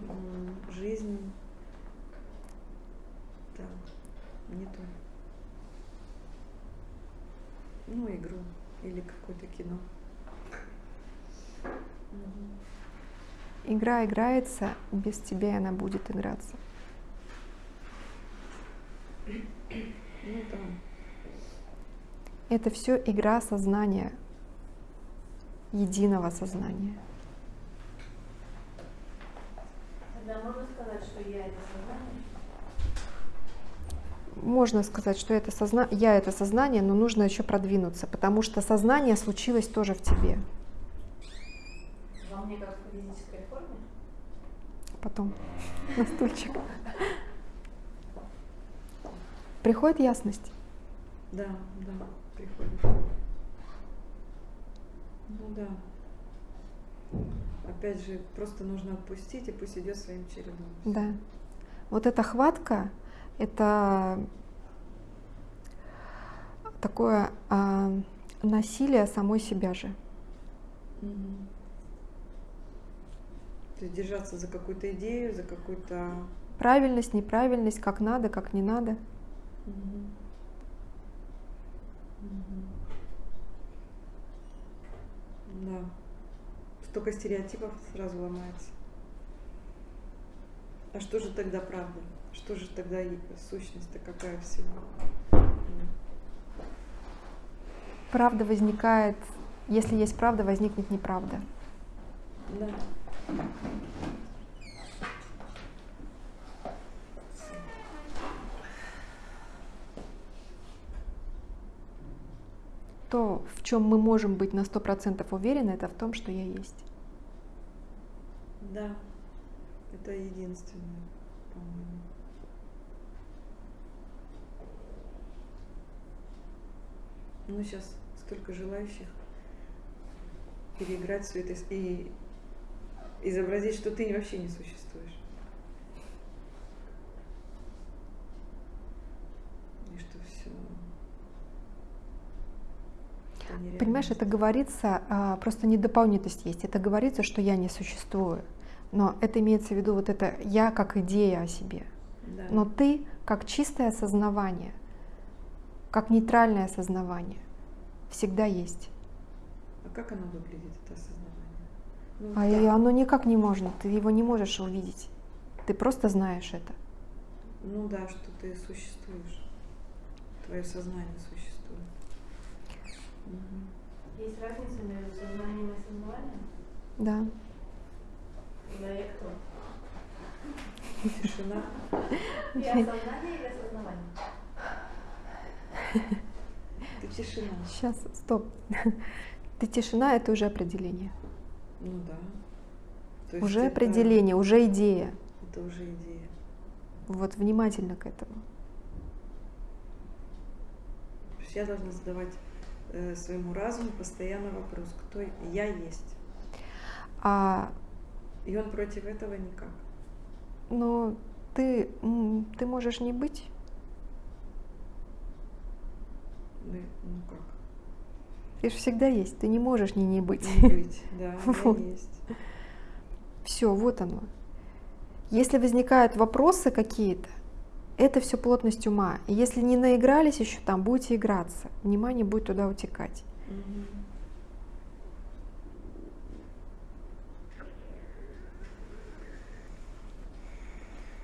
жизнь. Так, не то. Ну, игру или какое-то кино. Игра играется, без тебя она будет играться. Ну да. Это все игра сознания, единого сознания. Тогда можно сказать, что я это сознание? Можно сказать, что это созна... я это сознание, но нужно еще продвинуться, потому что сознание случилось тоже в тебе. Во мне как в физической форме? Потом на стульчик. Приходит ясность. Да, да, приходит. Ну да. Опять же, просто нужно отпустить, и пусть идет своим чередом. Да. Вот эта хватка, это такое а, насилие самой себя же. Мгм. То есть держаться за какую-то идею, за какую-то... Правильность, неправильность, как надо, как не надо. Мгм. Мгм. Да. Столько стереотипов сразу ломается. А что же тогда правда? Что же тогда сущность-то какая всего? Правда возникает, если есть правда, возникнет неправда. Да. То, в чем мы можем быть на 100% уверены, это в том, что я есть. Да. Это единственное, по-моему. Ну, сейчас столько желающих переиграть все это и изобразить, что ты вообще не существуешь. И что все. Понимаешь, это говорится, а, просто недополнительность есть. Это говорится, что я не существую. Но это имеется в виду вот это я как идея о себе. Да. Но ты как чистое осознавание, как нейтральное осознавание всегда есть. А как оно выглядит, это осознавание? Ну, А так. и оно никак не можно, ты его не можешь увидеть. Ты просто знаешь это. Ну да, что ты существуешь. Твое сознание существует. Мгм. Есть разница между сознанием и осознаванием? Да. Я кто? Тишина. Я сознание или осознавание? Ты тишина. Сейчас, стоп. Ты тишина, это уже определение. Ну да. То Уже это- определение, уже идея. Это уже идея. Вот внимательно к этому. То есть я должна задавать э, своему разуму постоянно вопрос, кто я есть. А, И он против этого никак. но ты, ты можешь не быть. Ну, как? Ты же всегда есть, ты не можешь не не быть. Не быть, да, Вот. есть. Все, вот оно. Если возникают вопросы какие-то, это все плотность ума. И если не наигрались еще там, будете играться. Внимание будет туда утекать.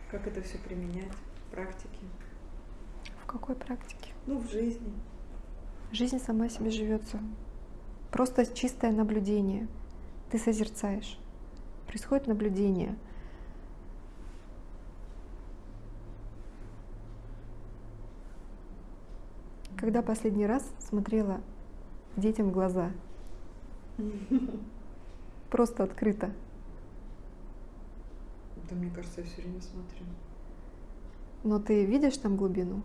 Как это все применять в практике? В какой практике? Ну, в жизни. Жизнь сама себе живется. Просто чистое наблюдение. Ты созерцаешь. Происходит наблюдение. Когда последний раз смотрела детям в глаза? Просто открыто. Да, мне кажется, я все время смотрю. Но ты видишь там глубину?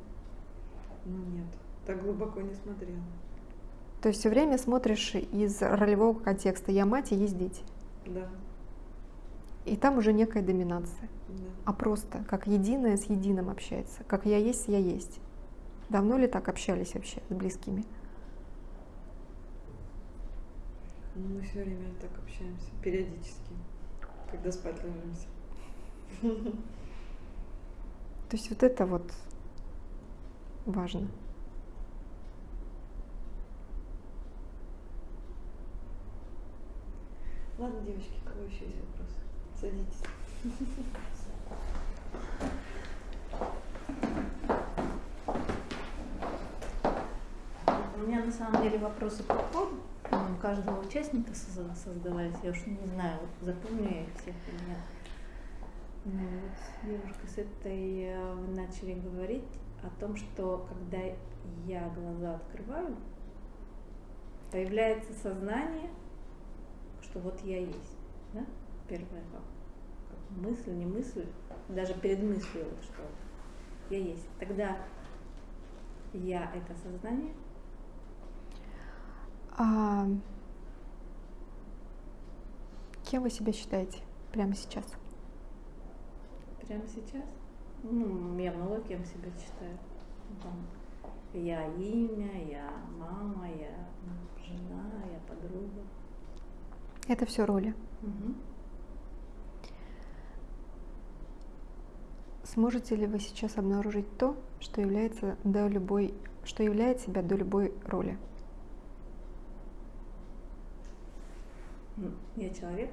Ну нет, так глубоко не смотрела. То есть все время смотришь из ролевого контекста. Я мать и есть дети. Да, И там уже некая доминация. да. а просто как единое с единым общается, как я есть, я есть. Давно ли так общались вообще с близкими? Ну, мы все время так общаемся, периодически, когда спать ложимся. То есть вот это вот важно. Ладно, девочки, у кого еще есть вопросы? Садитесь. У меня на самом деле вопросы по ходу. Каждого участника соз- создавались. Я уж не знаю, вот запомню я их всех или нет. Ну, вот с девушкой с этой э, начали говорить о том, что когда я глаза открываю, появляется сознание, что вот я есть. Да? Первое как, как мысль, не мысль, даже перед мыслью вот что я есть. Тогда я это сознание, А кем вы себя считаете прямо сейчас? Прямо сейчас? Ну, я много кем себя считаю. Ну, там, я имя, я мама, я жена, я подруга. Это все роли. Мгм. Сможете ли вы сейчас обнаружить то, что является до любой, что являет себя до любой роли? М, Я человек,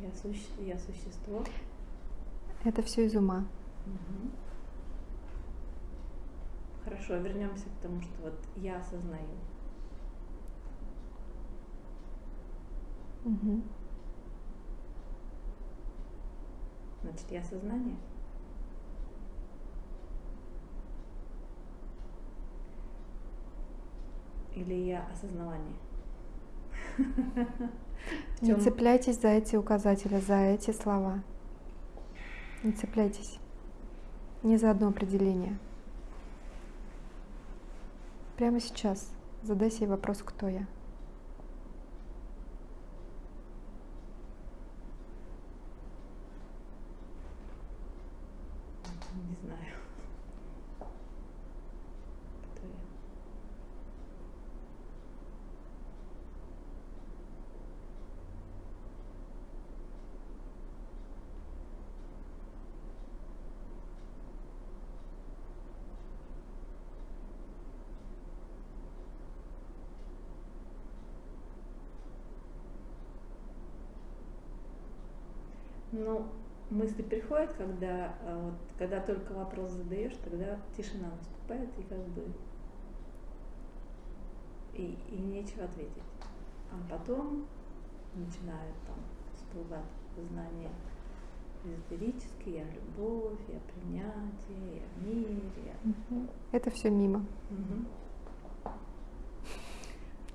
я, суще- я существо. Это все из ума. Мгм. Хорошо, вернемся к тому, что вот я осознаю. Мгм. Значит, я сознание. Или я осознавание? Не цепляйтесь за эти указатели, за эти слова. Не цепляйтесь. Ни за одно определение. Прямо сейчас задай себе вопрос, кто я. Не знаю. Кто я? Ну, мысли приходят, когда, а, вот, когда только вопрос задаешь, тогда тишина наступает и как бы и, и нечего ответить. А потом начинают там всплывать знания эзотерические, я любовь, я принятие, я мир, я... Это все мимо. Мгм.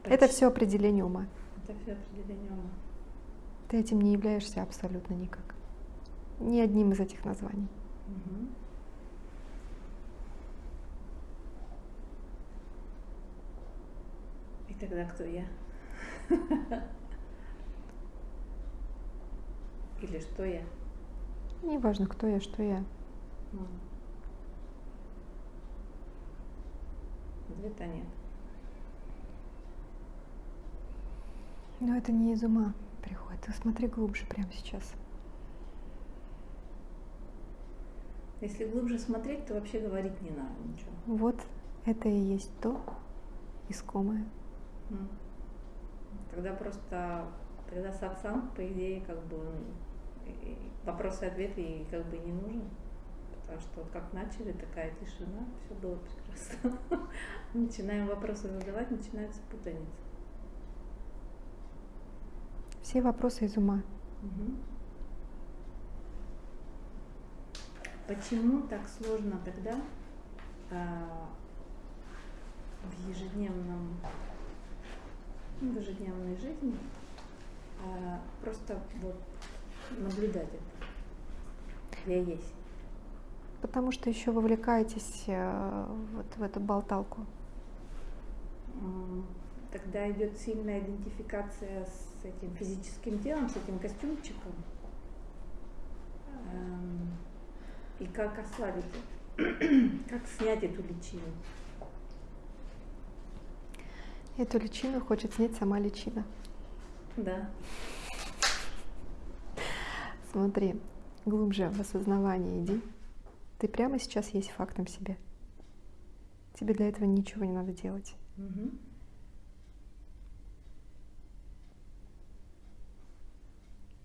Это все определение ума. Это все определение ума. Ты этим не являешься абсолютно никак. Ни одним из этих названий. И тогда кто я? Или что я? Неважно, кто я, что я. Ответа нет. Но это не из ума приходит. Ты смотри глубже прямо сейчас. Если глубже смотреть, то вообще говорить не надо ничего. Вот это и есть то искомое. Тогда просто, тогда сатсанг, по идее, как бы и- и вопросы и ответы ей как бы не нужен. Потому что вот как начали, такая тишина, все было прекрасно. Начинаем вопросы задавать, начинается путаница. Все вопросы из ума. Мгм. Почему так сложно тогда а, в ежедневном, ну, в ежедневной жизни а, просто вот наблюдать это? Я есть. Потому что еще вовлекаетесь э, вот в эту болталку. Тогда идет сильная идентификация с этим физическим телом, с этим костюмчиком. И как ослабить, как снять эту личину. Эту личину хочет снять сама личина. Да. Смотри, глубже в осознавание иди. Ты прямо сейчас есть фактом себе. Тебе для этого ничего не надо делать. Мгм.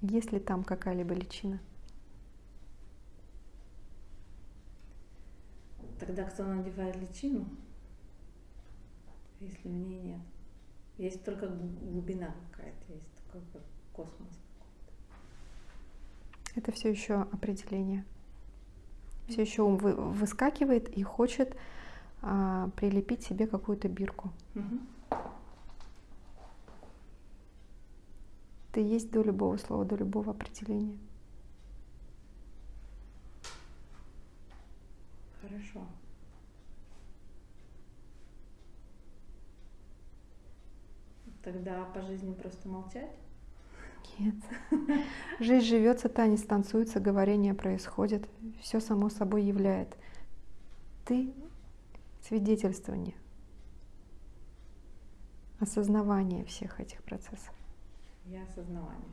Есть ли там какая-либо личина? Тогда кто надевает личину, если в ней нет? Есть только гл- глубина какая-то, есть такой как космос. Это все еще определение. Все еще ум вы- выскакивает и хочет а, прилепить себе какую-то бирку. Мгм. Ты есть до любого слова, до любого определения. Хорошо. Тогда по жизни просто молчать? Нет. Жизнь живется, танец танцуется, говорение происходит. Все само собой являет. Ты свидетельствование, осознавание всех этих процессов. Я осознавание.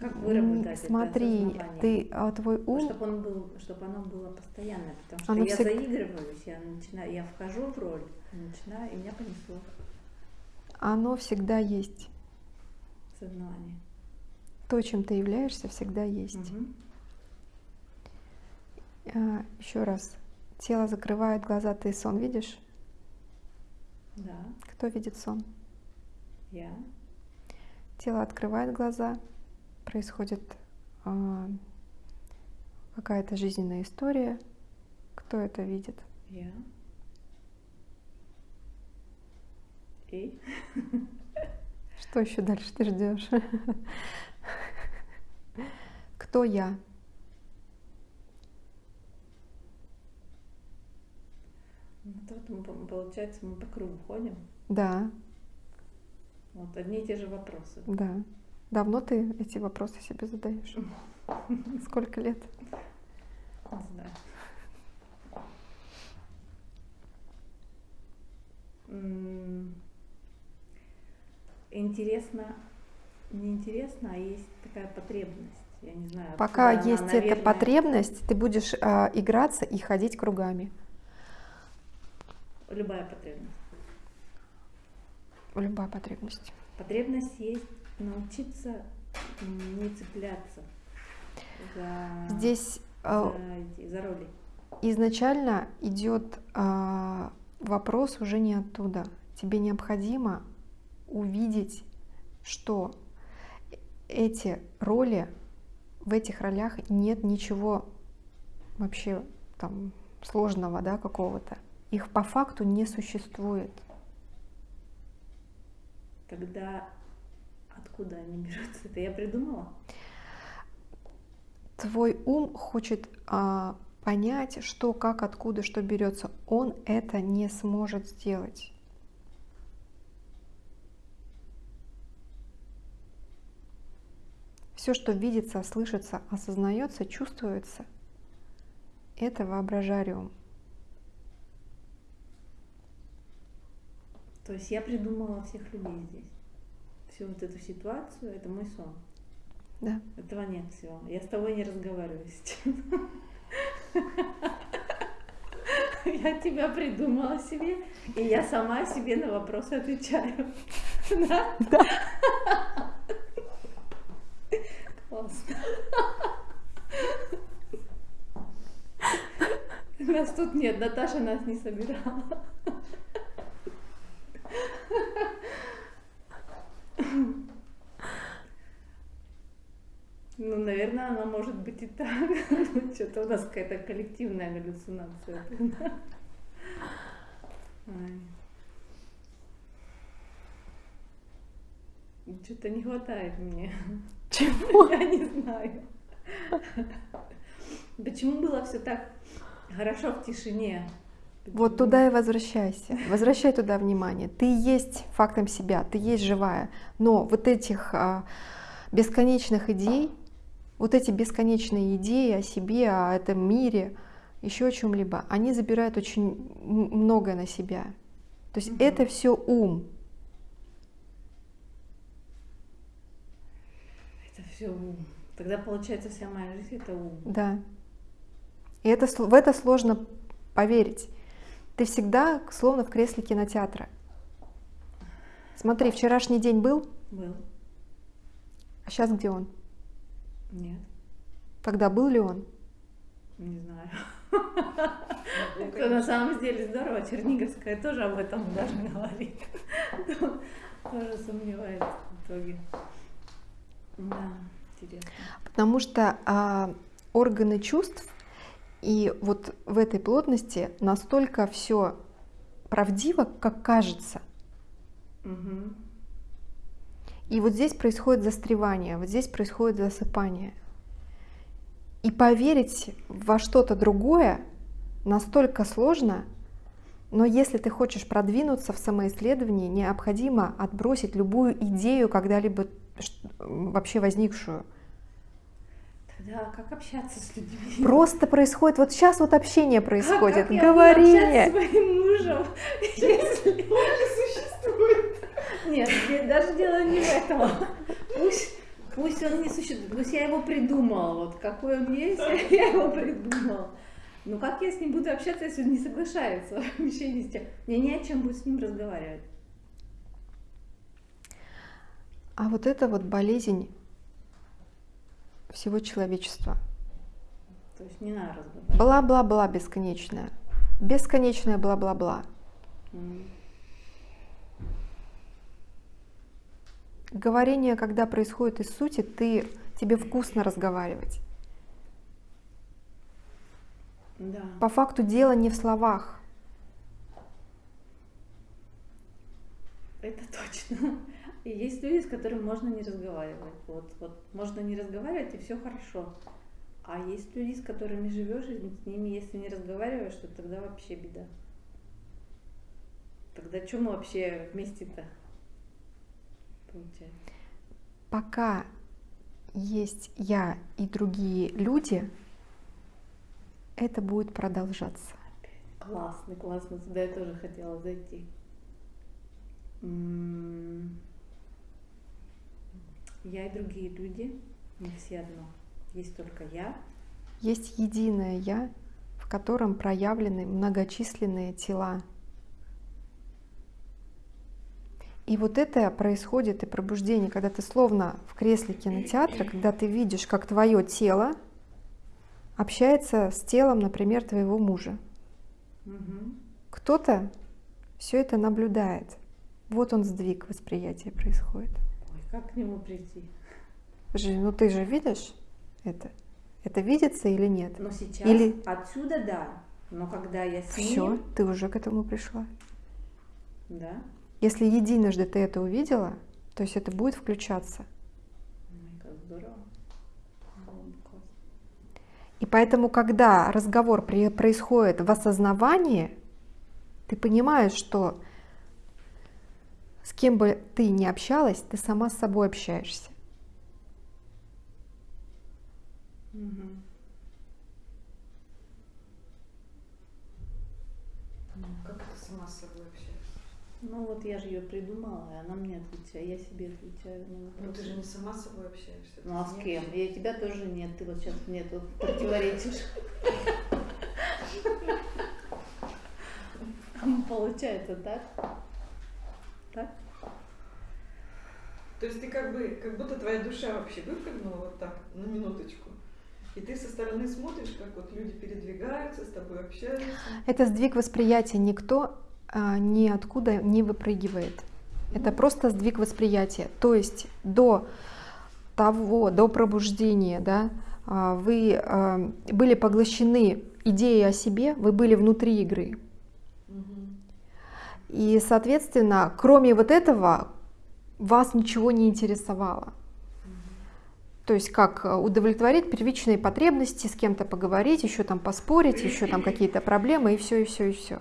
Как выработать Смотри, ты, а, твой ум, чтобы он был, чтобы оно было постоянное, потому что Оно я всег- заигрываюсь, я начинаю, я вхожу в роль, начинаю, и меня понесло оно всегда есть. сознание. То, чем ты являешься, всегда есть. Мгм. А, еще раз. Тело закрывает глаза, ты сон видишь? Да, Кто видит сон? я. Тело открывает глаза, происходит а, какая-то жизненная история. Кто это видит? Я. И Что еще дальше ты ждешь? Кто я? ну, по- получается, мы по кругу ходим. Да, Вот одни и те же вопросы. да. Давно ты эти вопросы себе задаешь? Сколько лет? Не знаю. Интересно, не интересно, а есть такая потребность. Я не знаю. Пока она, есть эта наверное, потребность, ты будешь а, играться и ходить кругами. Любая потребность. Любая потребность. Потребность есть научиться не цепляться за, Здесь а, за, за роли. изначально идет а, вопрос уже не оттуда. Тебе необходимо увидеть, что эти роли, в этих ролях нет ничего вообще там сложного, да, какого-то. Их по факту не существует. Тогда откуда они берутся? Это я придумала? Твой ум хочет а, понять, что, как, откуда, что берется. Он это не сможет сделать. Все, что видится, слышится, осознается, чувствуется, это воображариум. То есть я придумала всех людей здесь. Всю вот эту ситуацию, это мой сон. Да. Этого нет всего. Я с тобой не разговариваю сейчас. Я тебя придумала себе, и я сама себе на вопросы отвечаю. Да? Классно. Нас тут нет, Наташа нас не собирала. Ну, наверное, она может быть и так. Ну, Что-то у нас какая-то коллективная галлюцинация. Что-то не хватает мне. Чего? Я не знаю. Почему было все так хорошо в тишине? Вот туда и возвращайся. Возвращай туда внимание. Ты есть фактом себя, ты есть живая. Но вот этих а, бесконечных идей, вот эти бесконечные идеи о себе, о этом мире, еще о чем-либо, они забирают очень многое на себя. То есть Мгм. это все ум. Это все ум. Тогда получается вся моя жизнь это ум. Да. И это, в это сложно поверить. Ты всегда словно в кресле кинотеатра. Смотри, вчерашний день был, Был? а сейчас где он? Нет, Тогда был ли он? не знаю. Ну, Это на самом деле здорово. Черниговская тоже об этом даже говорит. Тоже сомневается в итоге. Да, интересно. Потому что а, органы чувств и вот в этой плотности настолько все правдиво, как кажется. Мгм. И вот здесь происходит застревание, вот здесь происходит засыпание. И поверить во что-то другое настолько сложно, но если ты хочешь продвинуться в самоисследовании, необходимо отбросить любую идею, когда-либо вообще возникшую. Тогда как общаться с людьми? Просто происходит, вот сейчас вот общение происходит, Как общаться мне. с своим мужем, если он не существует? Нет, даже дело не в этом. Пусть, пусть он не существует, пусть я его придумала. Вот какой он есть, я его придумала. Ну как я с ним буду общаться, если он не соглашается вообще ни с чем? Мне не о чем будет с ним разговаривать. А вот это вот болезнь всего человечества. То есть не надо разговаривать. Бла-бла-бла бесконечная. Бесконечное бла-бла-бла. М. Говорение, когда происходит из сути, ты, тебе вкусно разговаривать. Да. По факту дело не в словах. Это точно. И есть люди, с которыми можно не разговаривать. Вот, вот можно не разговаривать, и все хорошо. А есть люди, с которыми живешь, и с ними, если не разговариваешь, то тогда вообще беда. Тогда что мы вообще вместе-то? Получается. Пока есть я и другие люди, это будет продолжаться. Классно, классно. Туда я тоже хотела зайти. М, Я и другие люди, не все одно. Есть только я, Есть единое я, в котором проявлены многочисленные тела. И вот это происходит и пробуждение, когда ты словно в кресле кинотеатра, когда ты видишь, как твое тело общается с телом, например, твоего мужа. Мгм. Кто-то все это наблюдает. Вот он сдвиг восприятия происходит. Как к нему прийти? Жи, ну ты же видишь это? Это видится или нет? Но сейчас Или- отсюда да. Но когда я с Все, ним, ты уже к этому пришла. да, Если единожды ты это увидела, то есть это будет включаться. Ой, как здорово. И поэтому, когда разговор происходит в осознавании, ты понимаешь, что с кем бы ты ни общалась, ты сама с собой общаешься. Как это сама с собой общаешься? Ну вот я же ее придумала, и она мне отвечает, я себе отвечаю на Ну ты же не сама с собой общаешься. Ну а ты с кем? общаешься. И тебя тоже нет, ты вот сейчас мне тут противоречишь. Получается так? Так? То есть ты как бы, как будто твоя душа вообще выпрыгнула вот так, на минуточку. И ты со стороны смотришь, как вот люди передвигаются, с тобой общаются. Это сдвиг восприятия. Никто а, ниоткуда не выпрыгивает. Это просто сдвиг восприятия. То есть до того, до пробуждения, да, а, вы а, были поглощены идеей о себе, вы были внутри игры. И, соответственно, кроме вот этого, вас ничего не интересовало. То есть как э, удовлетворить первичные потребности, с кем-то поговорить, еще там поспорить, еще там какие-то проблемы, и все, и все, и все.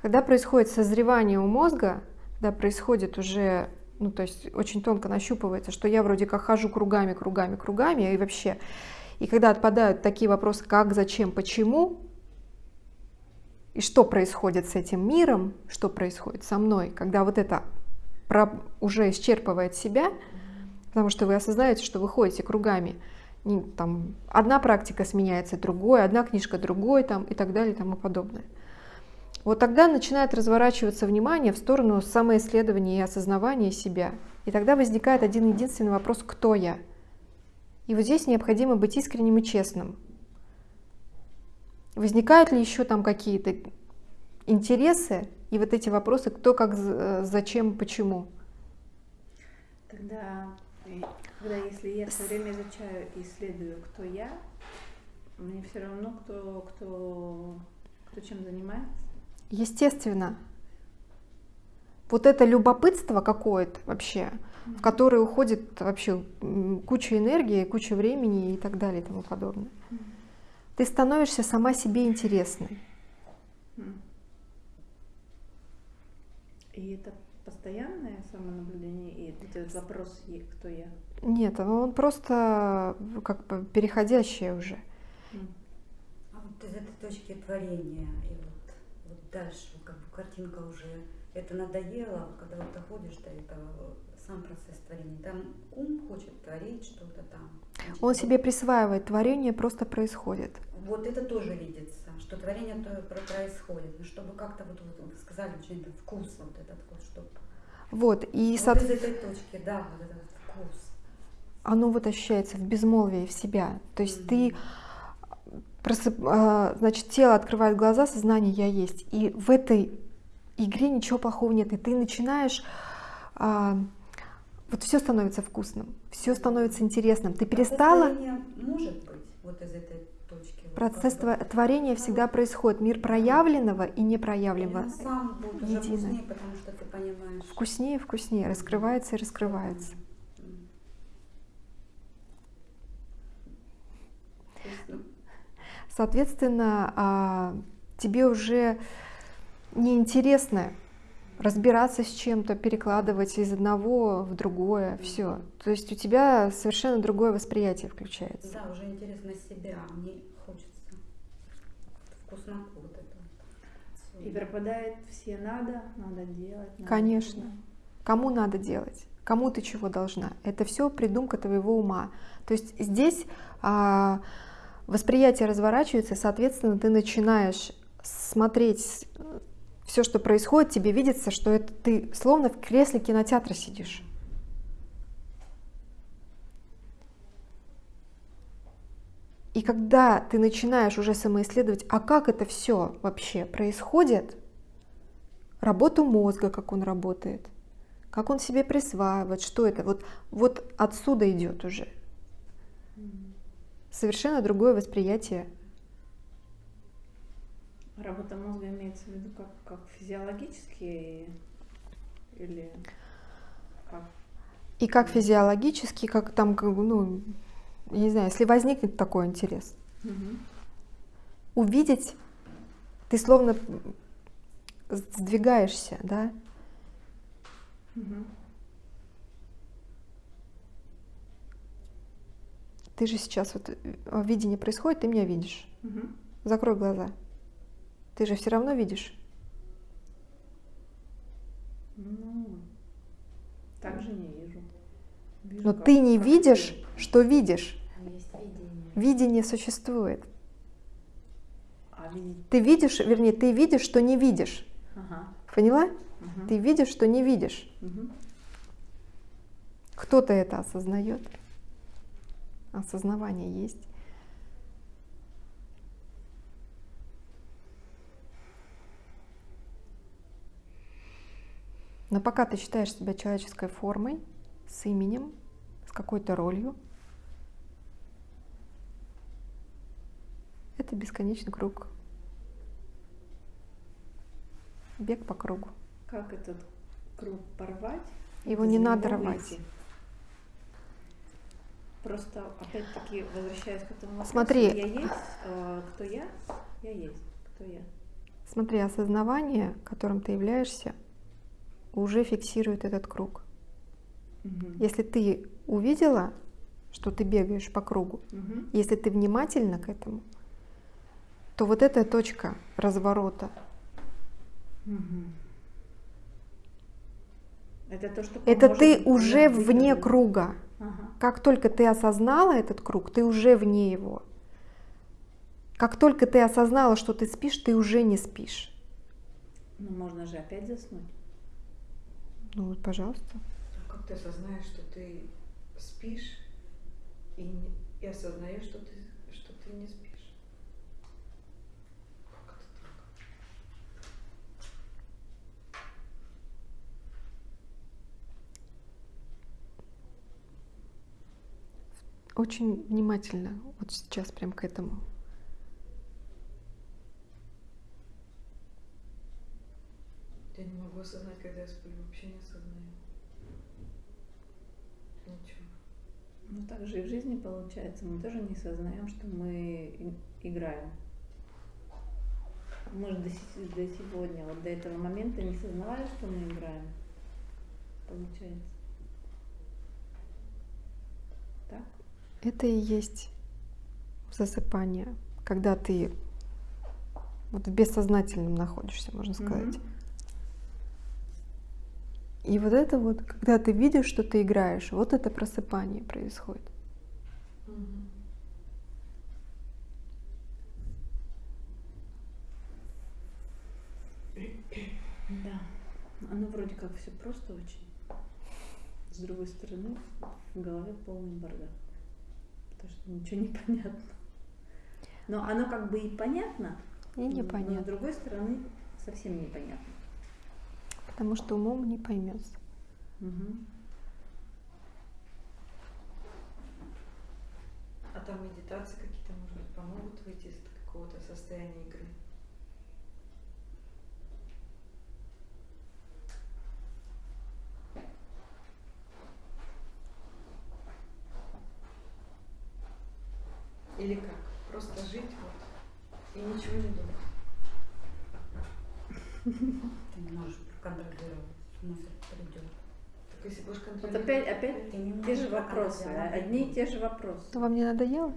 Когда происходит созревание у мозга, когда происходит уже, ну то есть очень тонко нащупывается, что я вроде как хожу кругами, кругами, кругами, и вообще, и когда отпадают такие вопросы, как, зачем, почему, и что происходит с этим миром, что происходит со мной, когда вот это уже исчерпывает себя, потому что вы осознаете, что вы ходите кругами. Там, одна практика сменяется другой, одна книжка другой там, и так далее и тому подобное. Вот тогда начинает разворачиваться внимание в сторону самоисследования и осознавания себя. И тогда возникает один единственный вопрос «Кто я?». И вот здесь необходимо быть искренним и честным. Возникают ли еще там какие-то интересы и вот эти вопросы «Кто, как, з- зачем, почему?». Тогда, э, когда если я все время изучаю и исследую, кто я, мне все равно, кто, кто, кто чем занимается. Естественно. Вот это любопытство какое-то вообще, в которое уходит вообще куча энергии, куча времени и так далее и тому подобное. Ты становишься сама себе интересной. И это постоянное самонаблюдение, и этот вопрос, е- кто я. Нет, он просто как бы переходящее уже. А вот из этой точки творения и вот, вот дальше, как бы картинка уже, это надоело, когда вот доходишь до этого, сам процесс творения, там ум хочет творить что-то там. Значит, Он себе присваивает, творение просто происходит. Вот это тоже видится, что творение то про- происходит, но чтобы как-то вот, вот вы сказали, очень это вкус вот этот вот, чтобы Вот, и вот соот- из этой точки, да, вот этот вкус. оно вот ощущается в безмолвии в себя. То есть Мгм. ты просып- а, значит, тело открывает глаза, сознание я есть. И в этой игре ничего плохого нет. И ты начинаешь а, вот все становится вкусным, все становится интересным. Ты Процесс перестала. может быть вот из этой Процесс творения всегда происходит. Мир проявленного и непроявленного. сам будет уже вкуснее, потому что ты понимаешь. Вкуснее вкуснее, раскрывается и раскрывается. Соответственно, а, тебе уже неинтересно разбираться с чем-то, перекладывать из одного в другое, все. То есть у тебя совершенно другое восприятие включается. Да, уже интересно себя, мне это. вот. И пропадает все надо, надо делать. надо Конечно. делать. Кому надо делать? Кому ты чего должна? Это все придумка твоего ума. То есть здесь а, восприятие разворачивается, соответственно, ты начинаешь смотреть все, что происходит, тебе видится, что это ты словно в кресле кинотеатра сидишь. И когда ты начинаешь уже самоисследовать, а как это все вообще происходит, работу мозга, как он работает, как он себе присваивает, что это, вот, вот отсюда идет уже совершенно другое восприятие. Работа мозга имеется в виду как, как физиологически или как? И как физиологически, как там, как ну, я не знаю, если возникнет такой интерес, Мгм. увидеть, ты словно сдвигаешься, да, Мгм. ты же сейчас вот э, видение происходит, ты меня видишь, Мгм. закрой глаза, ты же все равно видишь. Ну, так же не вижу. Вижу, Но ты не видишь, ты. что видишь. Видение. Существует. А видеть... Ты видишь, вернее, ты видишь, что не видишь. Ага. Поняла? мгм, Ты видишь, что не видишь. мгм. Кто-то это осознает. Осознавание есть. Но пока ты считаешь себя человеческой формой, с именем, с какой-то ролью, это бесконечный круг. Бег по кругу. Как этот круг порвать? Его не надо рвать. выйти? Просто опять-таки возвращаясь к этому вопросу, Смотри. я есть, э, кто я? Я есть, кто я? Смотри, осознавание, которым ты являешься, уже фиксирует этот круг. Мгм. Если ты увидела, что ты бегаешь по кругу, Мгм. если ты внимательна к этому, то вот эта точка разворота. Это то, что это ты уже вне круга. Ага. Как только ты осознала этот круг, ты уже вне его. Как только ты осознала, что ты спишь, ты уже не спишь. Ну, можно же опять заснуть. Ну вот, пожалуйста. А Как ты осознаешь, что ты спишь и, не- и осознаешь, что ты, что ты не спишь? Очень внимательно, вот сейчас прям к этому. Я не могу осознать, когда я сплю, вообще не осознаю. Ничего. Ну, так же и в жизни получается. Мы тоже не сознаем, что мы играем. Мы же до, до сегодня, вот до этого момента не сознавали, что мы играем. Получается. Так? Это и есть засыпание, когда ты вот в бессознательном находишься, можно сказать. Мгм. И вот это вот, когда ты видишь, что ты играешь, вот это просыпание происходит. Да. Оно вроде как все просто очень. С другой стороны, в голове полный бардак. Потому что ничего не понятно. Но оно как бы и понятно, И но с непонятно, другой стороны совсем непонятно. потому что умом не поймется. Мгм. А там медитации какие-то, может быть, помогут выйти из какого-то состояния игры? Или как? Просто жить вот и ничего не думать. Ты не можешь проконтролировать, мысль придет. Так если будешь Вот контролировать... опять, опять Ты не те же вопросы, а- одни и те же вопросы. То вам не надоело?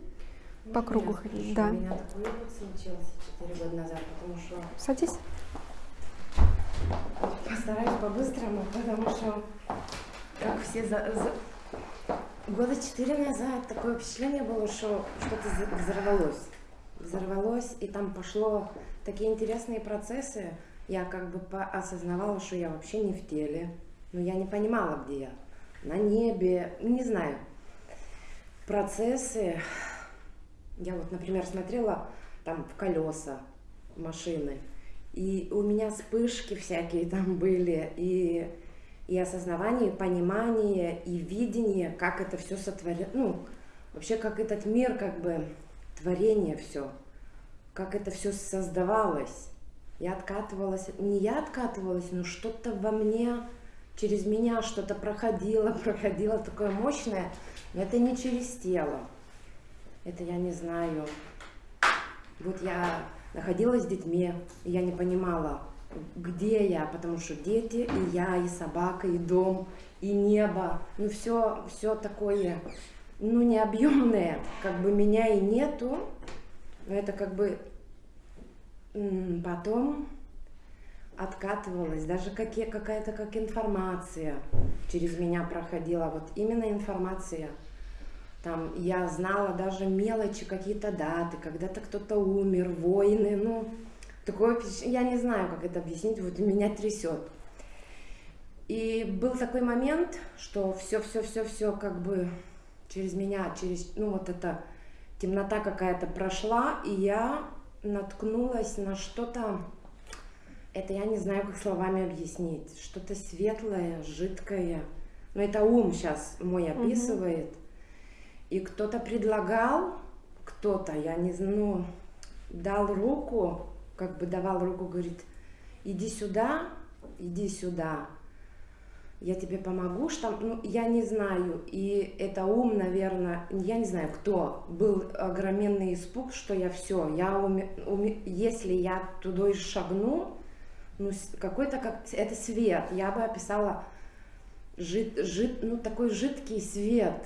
Ну, По кругу ходить, да. У меня такой опыт случился 4 года назад, потому что Садись. постараюсь по-быстрому, потому что как все за, за- года четыре назад такое впечатление было, что что-то взорвалось. Взорвалось, и там пошло такие интересные процессы. Я как бы осознавала, что я вообще не в теле. Но я не понимала, где я. На небе, не знаю. Процессы. Я вот, например, смотрела там в колеса машины. И у меня вспышки всякие там были, и, и осознавание, и понимание, и видение, как это все сотворено, ну, вообще как этот мир, как бы творение все, как это все создавалось. Я откатывалась, не я откатывалась, но что-то во мне, через меня что-то проходило, проходило такое мощное, но это не через тело. Это я не знаю. Вот я находилась с детьми, и я не понимала, где я, потому что дети, и я, и собака, и дом, и небо, ну все, все такое, ну необъемное, как бы меня и нету, но это как бы потом откатывалась, даже какая-то как информация через меня проходила, вот именно информация. Там я знала даже мелочи, какие-то даты, когда-то кто-то умер, войны, ну, такое впечатление, я не знаю, как это объяснить, вот меня трясет. И был такой момент, что все-все-все-все как бы через меня, через, ну вот эта темнота какая-то прошла, и я наткнулась на что-то, это я не знаю, как словами объяснить, что-то светлое, жидкое, но это ум сейчас мой описывает. Угу. И кто-то предлагал, кто-то, я не знаю, ну, дал руку, как бы давал руку, говорит, иди сюда, иди сюда, я тебе помогу, что, ну, я не знаю, и это ум, наверное, я не знаю, кто, был огроменный испуг, что я все, я уме, уме, если я туда шагну, ну, какой-то, как, это свет, я бы описала, жид, жид, ну, такой жидкий свет,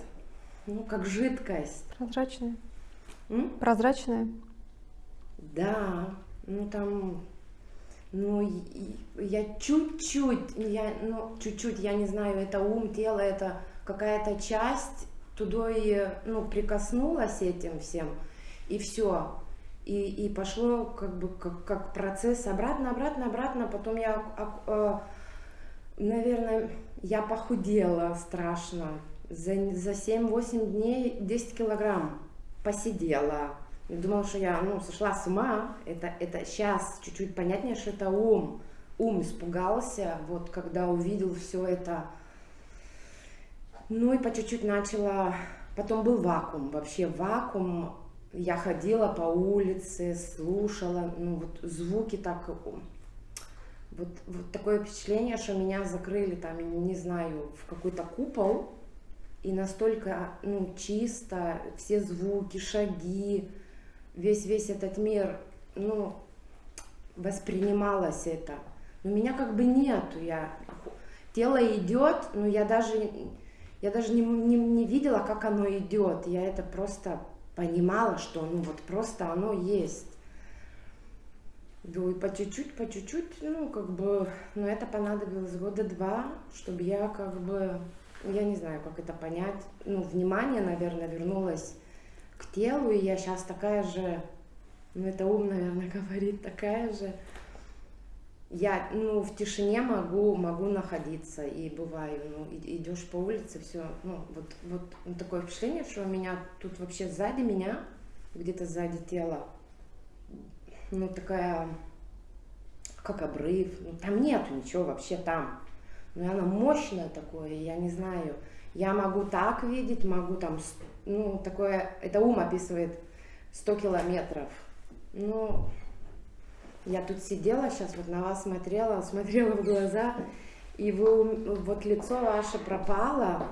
ну, как жидкость. Прозрачная? М? Прозрачная? Да, ну, там ну, я чуть-чуть, я, ну, чуть-чуть, я не знаю, это ум, тело, это какая-то часть туда и, ну, прикоснулась этим всем, и все. И, и пошло как бы как, как процесс обратно, обратно, обратно. Потом я, а, а, наверное, я похудела страшно. За, за 7-8 дней 10 килограмм посидела Думала, что я ну, сошла с ума. Это, это сейчас чуть-чуть понятнее, что это ум. Ум испугался, вот когда увидел все это. Ну и по чуть-чуть начала... Потом был вакуум, вообще вакуум. Я ходила по улице, слушала, ну вот звуки так... Вот, вот такое впечатление, что меня закрыли там, не знаю, в какой-то купол, и настолько ну, чисто, все звуки, шаги, весь, весь этот мир, ну, воспринималось это. Но меня как бы нету, я, тело идет, но я даже, я даже не, не, не видела, как оно идет, я это просто понимала, что ну вот просто оно есть. Да, и по чуть-чуть, по чуть-чуть, ну, как бы, ну, это понадобилось года два, чтобы я, как бы, я не знаю, как это понять, ну, внимание, наверное, вернулось к телу, и я сейчас такая же, ну это ум, наверное, говорит, такая же. Я, ну, в тишине могу, могу находиться, и бываю, ну, идешь по улице, все, ну, вот, вот ну, такое впечатление, что у меня тут вообще сзади меня, где-то сзади тела, ну, такая, как обрыв, ну, там нету ничего вообще там, но она мощная такое, я не знаю, я могу так видеть, могу там ну, такое, это ум описывает 100 километров. Ну, я тут сидела сейчас, вот на вас смотрела, смотрела в глаза, и вы, вот лицо ваше пропало,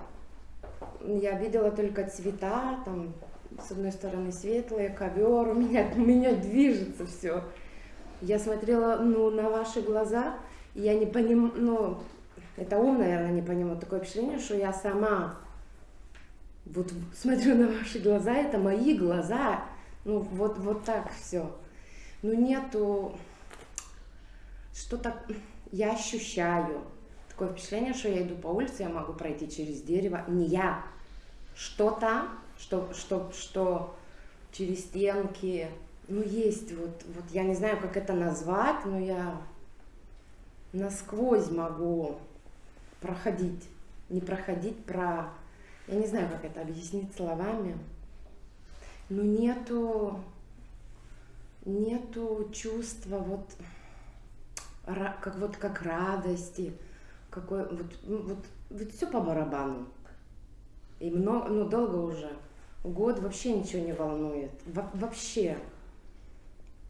я видела только цвета, там, с одной стороны светлые, ковер, у меня, у меня движется все. Я смотрела, ну, на ваши глаза, и я не понимаю, ну, это ум, наверное, не понимал, такое впечатление, что я сама вот смотрю на ваши глаза, это мои глаза, ну вот, вот так все. Ну нету, что-то я ощущаю. Такое впечатление, что я иду по улице, я могу пройти через дерево. Не я, что-то, что, что, что через стенки. Ну есть вот, вот я не знаю, как это назвать, но я насквозь могу проходить. Не проходить, про я не знаю, как это объяснить словами, но нету, нету чувства вот как вот как радости, какой вот, ну, вот, вот все по барабану. И много, ну долго уже. Год вообще ничего не волнует. Во вообще.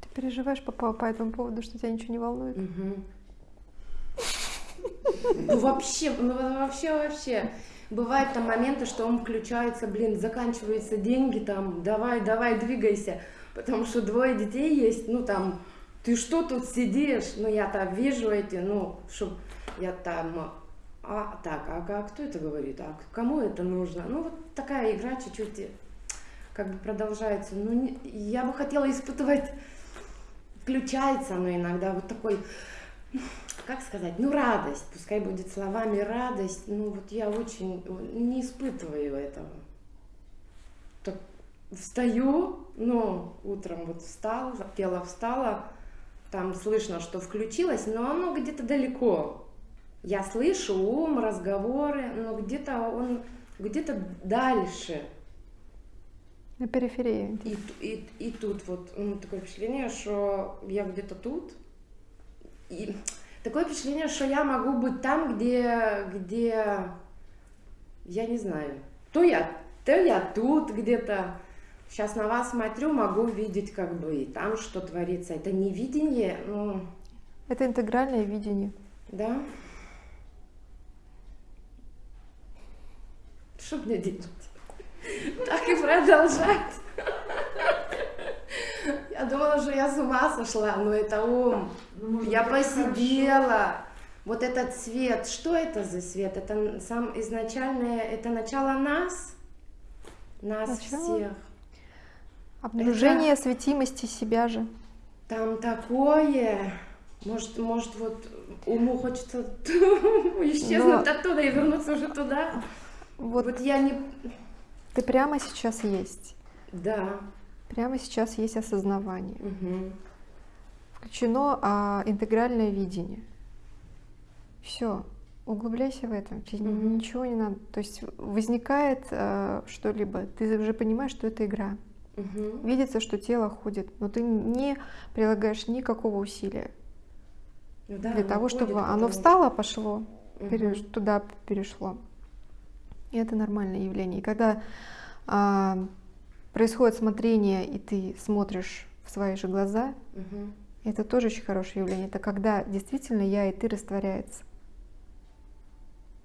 Ты переживаешь по, по, по этому поводу, что тебя ничего не волнует? Угу. Ну вообще, ну вообще, вообще. Бывают там моменты, что он включается, блин, заканчиваются деньги, там, давай, давай, двигайся, потому что двое детей есть, ну там, ты что тут сидишь, ну я там вижу эти, ну, чтоб я там, а, так, а, а кто это говорит, а кому это нужно? Ну вот такая игра чуть-чуть как бы продолжается. Ну, не, я бы хотела испытывать, включается оно иногда, вот такой как сказать, ну радость, пускай будет словами радость, ну вот я очень не испытываю этого. Так встаю, ну утром вот встал, тело встало, там слышно, что включилось, но оно где-то далеко. Я слышу ум, разговоры, но где-то он где-то дальше. На периферии. И, и, и тут вот ну, такое впечатление, что я где-то тут. И такое впечатление, что я могу быть там, где, где я не знаю, то я, то я тут где-то. Сейчас на вас смотрю, могу видеть как бы и там, что творится. Это не видение, ну, Это интегральное видение. да. Что мне делать? Так и продолжать. Я думала, что я с ума сошла, но это ум. Ну, может Я это посидела. Вот этот свет, что это за свет? Это сам изначальное, это начало нас, нас Начало? всех. Обнаружение светимости себя же. Там такое. Может, может, вот уму хочется исчезнуть оттуда и вернуться уже туда. Вот Вот я не... ты прямо сейчас есть. Да. Прямо сейчас есть осознавание. Мгм. Включено а, интегральное видение. Все, углубляйся в этом. Тебе Мгм. ничего не надо. То есть возникает а, что-либо, ты уже понимаешь, что это игра. Мгм. Видится, что тело ходит, но ты не прилагаешь никакого усилия Ну да, для оно того, ходит, чтобы оно потому встало, пошло, что- переш- туда перешло. И это нормальное явление. И когда а, происходит смотрение, и ты смотришь в свои же глаза, Мгм. Это тоже очень хорошее явление. Это когда действительно я и ты растворяется.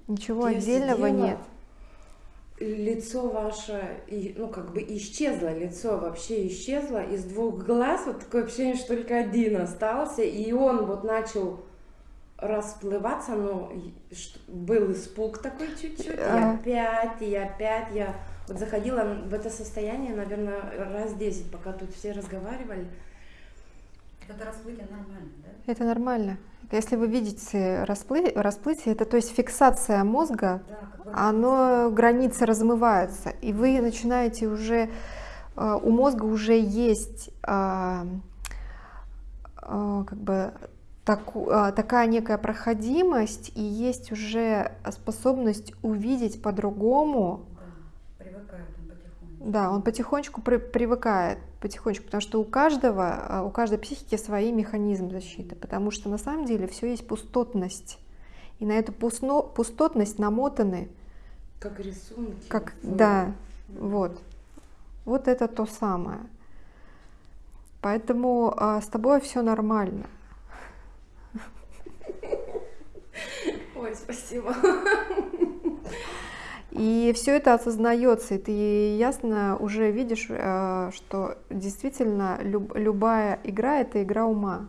Ничего Я отдельного сидела, нет. Лицо ваше, и, ну, как бы исчезло, лицо вообще исчезло. Из двух глаз вот такое ощущение, что только один остался. И он вот начал расплываться, но и был испуг такой чуть-чуть. И А. опять, и опять я вот заходила в это состояние, наверное, раз 10, пока тут все разговаривали. Это расплытие нормально, да? Это нормально. Если вы видите расплы- расплытие, это то есть фиксация мозга, Да, оно границы размываются, и вы начинаете уже э, у мозга уже есть а, а, как бы таку- а, такая некая проходимость и есть уже способность увидеть по-другому. Да, привыкает он потихоньку. Да, он потихонечку при- привыкает, потихонечку, потому что у каждого, а, у каждой психики свои механизмы защиты, потому что на самом деле все есть пустотность. И на эту пусно- пустотность намотаны Как рисунки. как, в- да, вот. Вот это то самое. Поэтому а, с тобой все нормально. Ой, спасибо. И все это осознается, и ты ясно уже видишь, э, что действительно люб- любая игра это игра ума.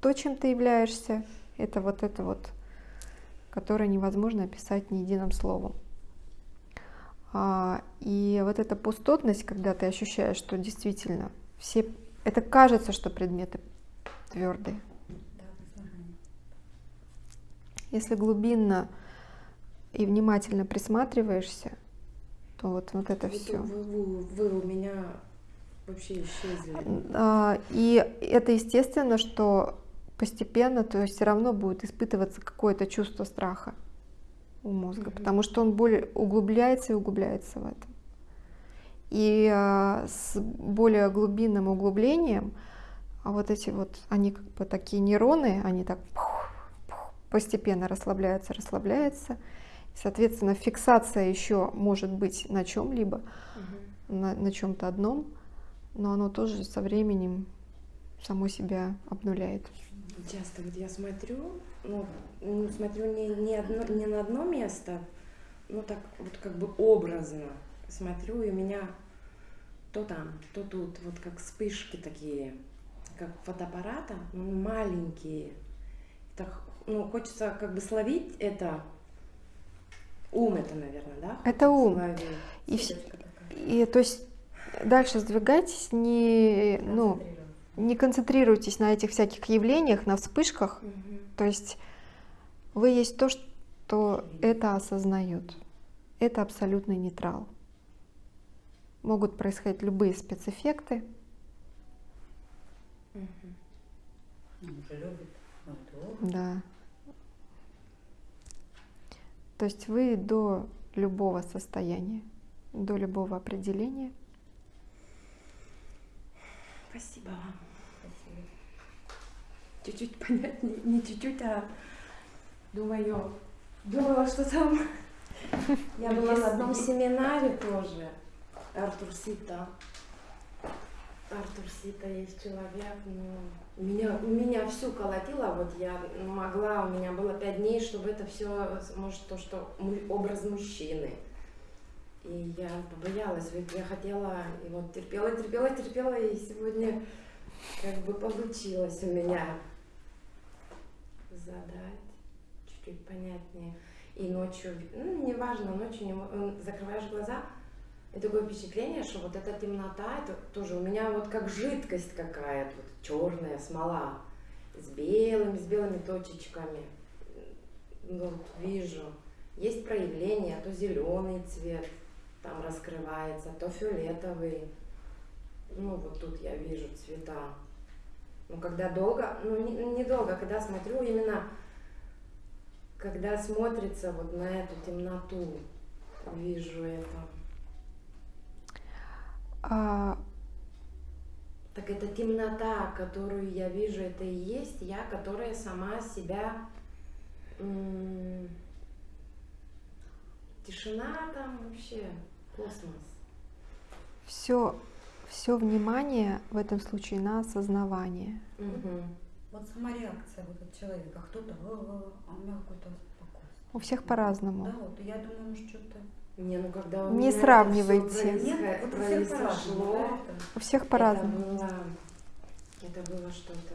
То, чем ты являешься, это вот это вот, которое невозможно описать ни единым словом. А, И вот эта пустотность, когда ты ощущаешь, что действительно все, это кажется, что предметы твердые. Если глубинно и внимательно присматриваешься, то вот, вот это Вот все. Вы, вы- вы у меня вообще исчезли. И это естественно, что постепенно, то есть все равно будет испытываться какое-то чувство страха у мозга, Мгм. потому что он более углубляется и углубляется в этом. И а, с более глубинным углублением, а вот эти вот, они как бы такие нейроны, они так постепенно расслабляются, расслабляются. Соответственно, фиксация еще может быть на чем-либо, Мгм. на, на чем-то одном, но оно тоже со временем само себя обнуляет. Часто вот я смотрю, ну, ну, смотрю не, не, одно, не на одно место, ну так вот как бы образно смотрю, и у меня то там, то тут, вот как вспышки такие, как фотоаппарата, ну, маленькие. Так, ну, хочется как бы словить это. Ум это, наверное, да? Это ум. И, такая. и то есть дальше сдвигайтесь не, ну, не концентрируйтесь на этих всяких явлениях, на вспышках. Мгм. То есть вы есть то, что это осознает. Это абсолютный нейтрал. Могут происходить любые спецэффекты. Вот, Да. То есть вы до любого состояния, до любого определения. Спасибо вам. Чуть-чуть понятнее, не чуть-чуть, а думаю, думала, что там. Я была на одном семинаре тоже. Артур Сита. Артур Сита есть человек, ну, меня, меня всю колотило, вот я могла, у меня было пять дней, чтобы это все, может, то, что образ мужчины. И я побоялась, ведь я хотела, и вот терпела, терпела, терпела, и сегодня как бы получилось у меня задать чуть-чуть понятнее. И ночью, ну, неважно, ночью не закрываешь глаза, и такое впечатление, что вот эта темнота, это тоже у меня вот как жидкость какая-то, вот черная смола, с белыми, с белыми точечками. Ну, вот вижу. Есть проявления, то зеленый цвет там раскрывается, то фиолетовый. Ну, вот тут я вижу цвета. Ну, когда долго, ну, не, недолго, когда смотрю именно, когда смотрится вот на эту темноту, вижу это. А, Так эта темнота, которую я вижу, это и есть я, которая сама себя... Тишина там вообще, космос. все, все внимание в этом случае на осознавание. Мгм. Вот сама реакция вот от человека. Кто-то, а у меня какой-то спокойствие. У всех по-разному. Да, вот я думаю, может, что-то... Не, ну когда у Не меня это всё сравнивайте. у всех по-разному. произошло, это. У всех по-разному. было, это было что-то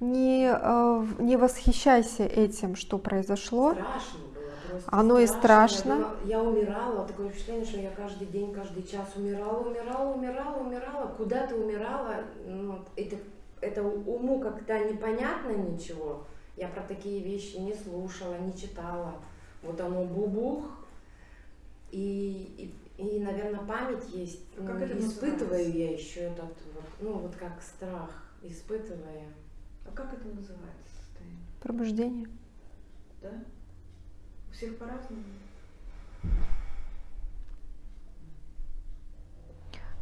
Не, э, не восхищайся этим, что произошло. страшно было. Просто Оно и Я, страшно. думала- я умирала, такое впечатление, что я каждый день, каждый час умирала, умирала, умирала, умирала. Куда ты умирала? Ну, это, это уму как-то непонятно ничего. Я про такие вещи не слушала, не читала. Вот оно бубух. И, и, и, наверное, память есть. А Ну, как это испытываю я еще этот, вот, ну вот как страх, испытывая. А как это называется состояние? Пробуждение. Да? У всех по-разному?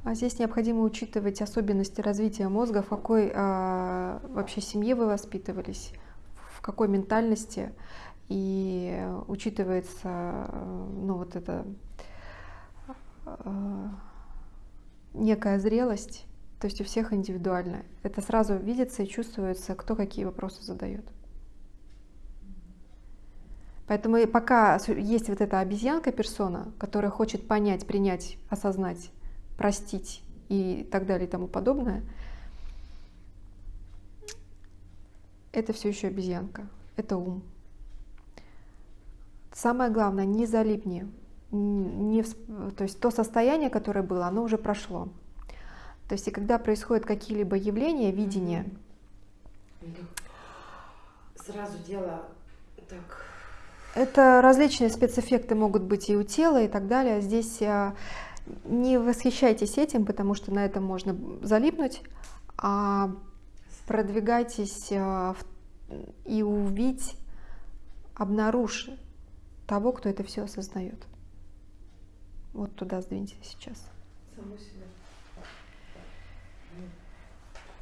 А здесь необходимо учитывать особенности развития мозга, в какой а, вообще семье вы воспитывались, в какой ментальности, и учитывается э, ну, вот это э, некая зрелость, то есть у всех индивидуально. Это сразу видится и чувствуется, кто какие вопросы задает. Поэтому пока есть вот эта обезьянка персона, которая хочет понять, принять, осознать, простить и так далее и тому подобное, это все еще обезьянка, это ум. Самое главное, не залипни, не, то есть то состояние, которое было, оно уже прошло. То есть и когда происходят какие-либо явления, видения, Сразу дело так Это различные спецэффекты могут быть и у тела и так далее. Здесь а, не восхищайтесь этим, потому что на этом можно залипнуть, а продвигайтесь в- и увидеть, обнаружь того, кто это все осознает. Вот туда сдвиньте сейчас. Саму себя.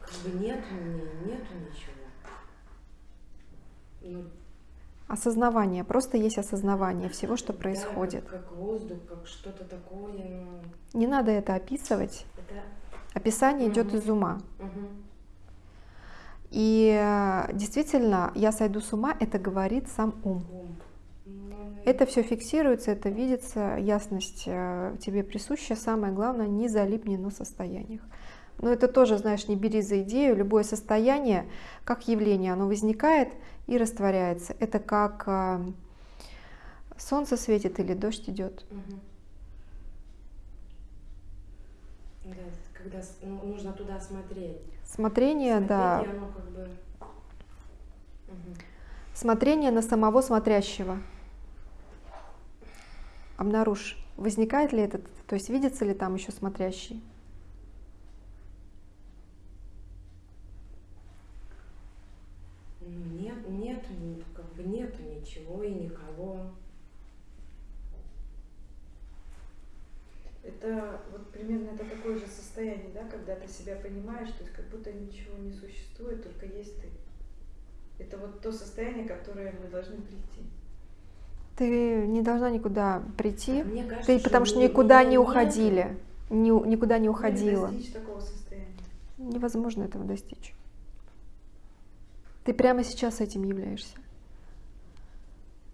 как бы нету мне, нету ничего. Ну, Осознавание, просто есть осознавание всего, что да, происходит. Как, как воздух, как что-то такое. Ну, Не надо это описывать. это... Описание идет Мгм. из ума. мгм. И э, действительно, я сойду с ума, это говорит сам ум. Ум. Это все фиксируется, это видится, ясность э, тебе присуща. Самое главное, не залипни на состояниях. Но это тоже, знаешь, не бери за идею. Любое состояние, как явление, оно возникает и растворяется. Это как э, солнце светит или дождь идет. Да, когда ну, нужно туда смотреть. Смотрение, Смотреть, да. оно как бы... Мгм. Смотрение на самого смотрящего. Обнаружь, возникает ли этот, то есть видится ли там еще смотрящий. Ну, нет, нету, ни- как бы нету ничего и никого. Это вот примерно это такое же состояние, да, когда ты себя понимаешь, то есть как будто ничего не существует, только есть ты. Это вот то состояние, которое мы должны прийти. Ты не должна никуда прийти, Мне кажется, ты потому что ни- никуда не уходили, ни- никуда не уходила. Невозможно этого достичь. Ты прямо сейчас этим являешься.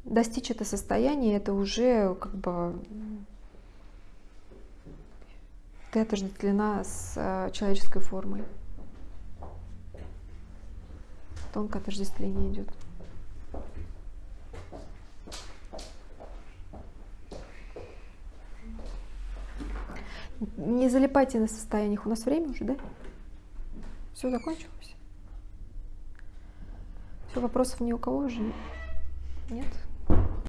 Достичь это состояние, это уже как бы ты отождествлена с э, человеческой формой. Тонкое отождествление идет. Не залипайте на состояниях. У нас время уже, да? Все закончилось? Все, вопросов ни у кого уже нет?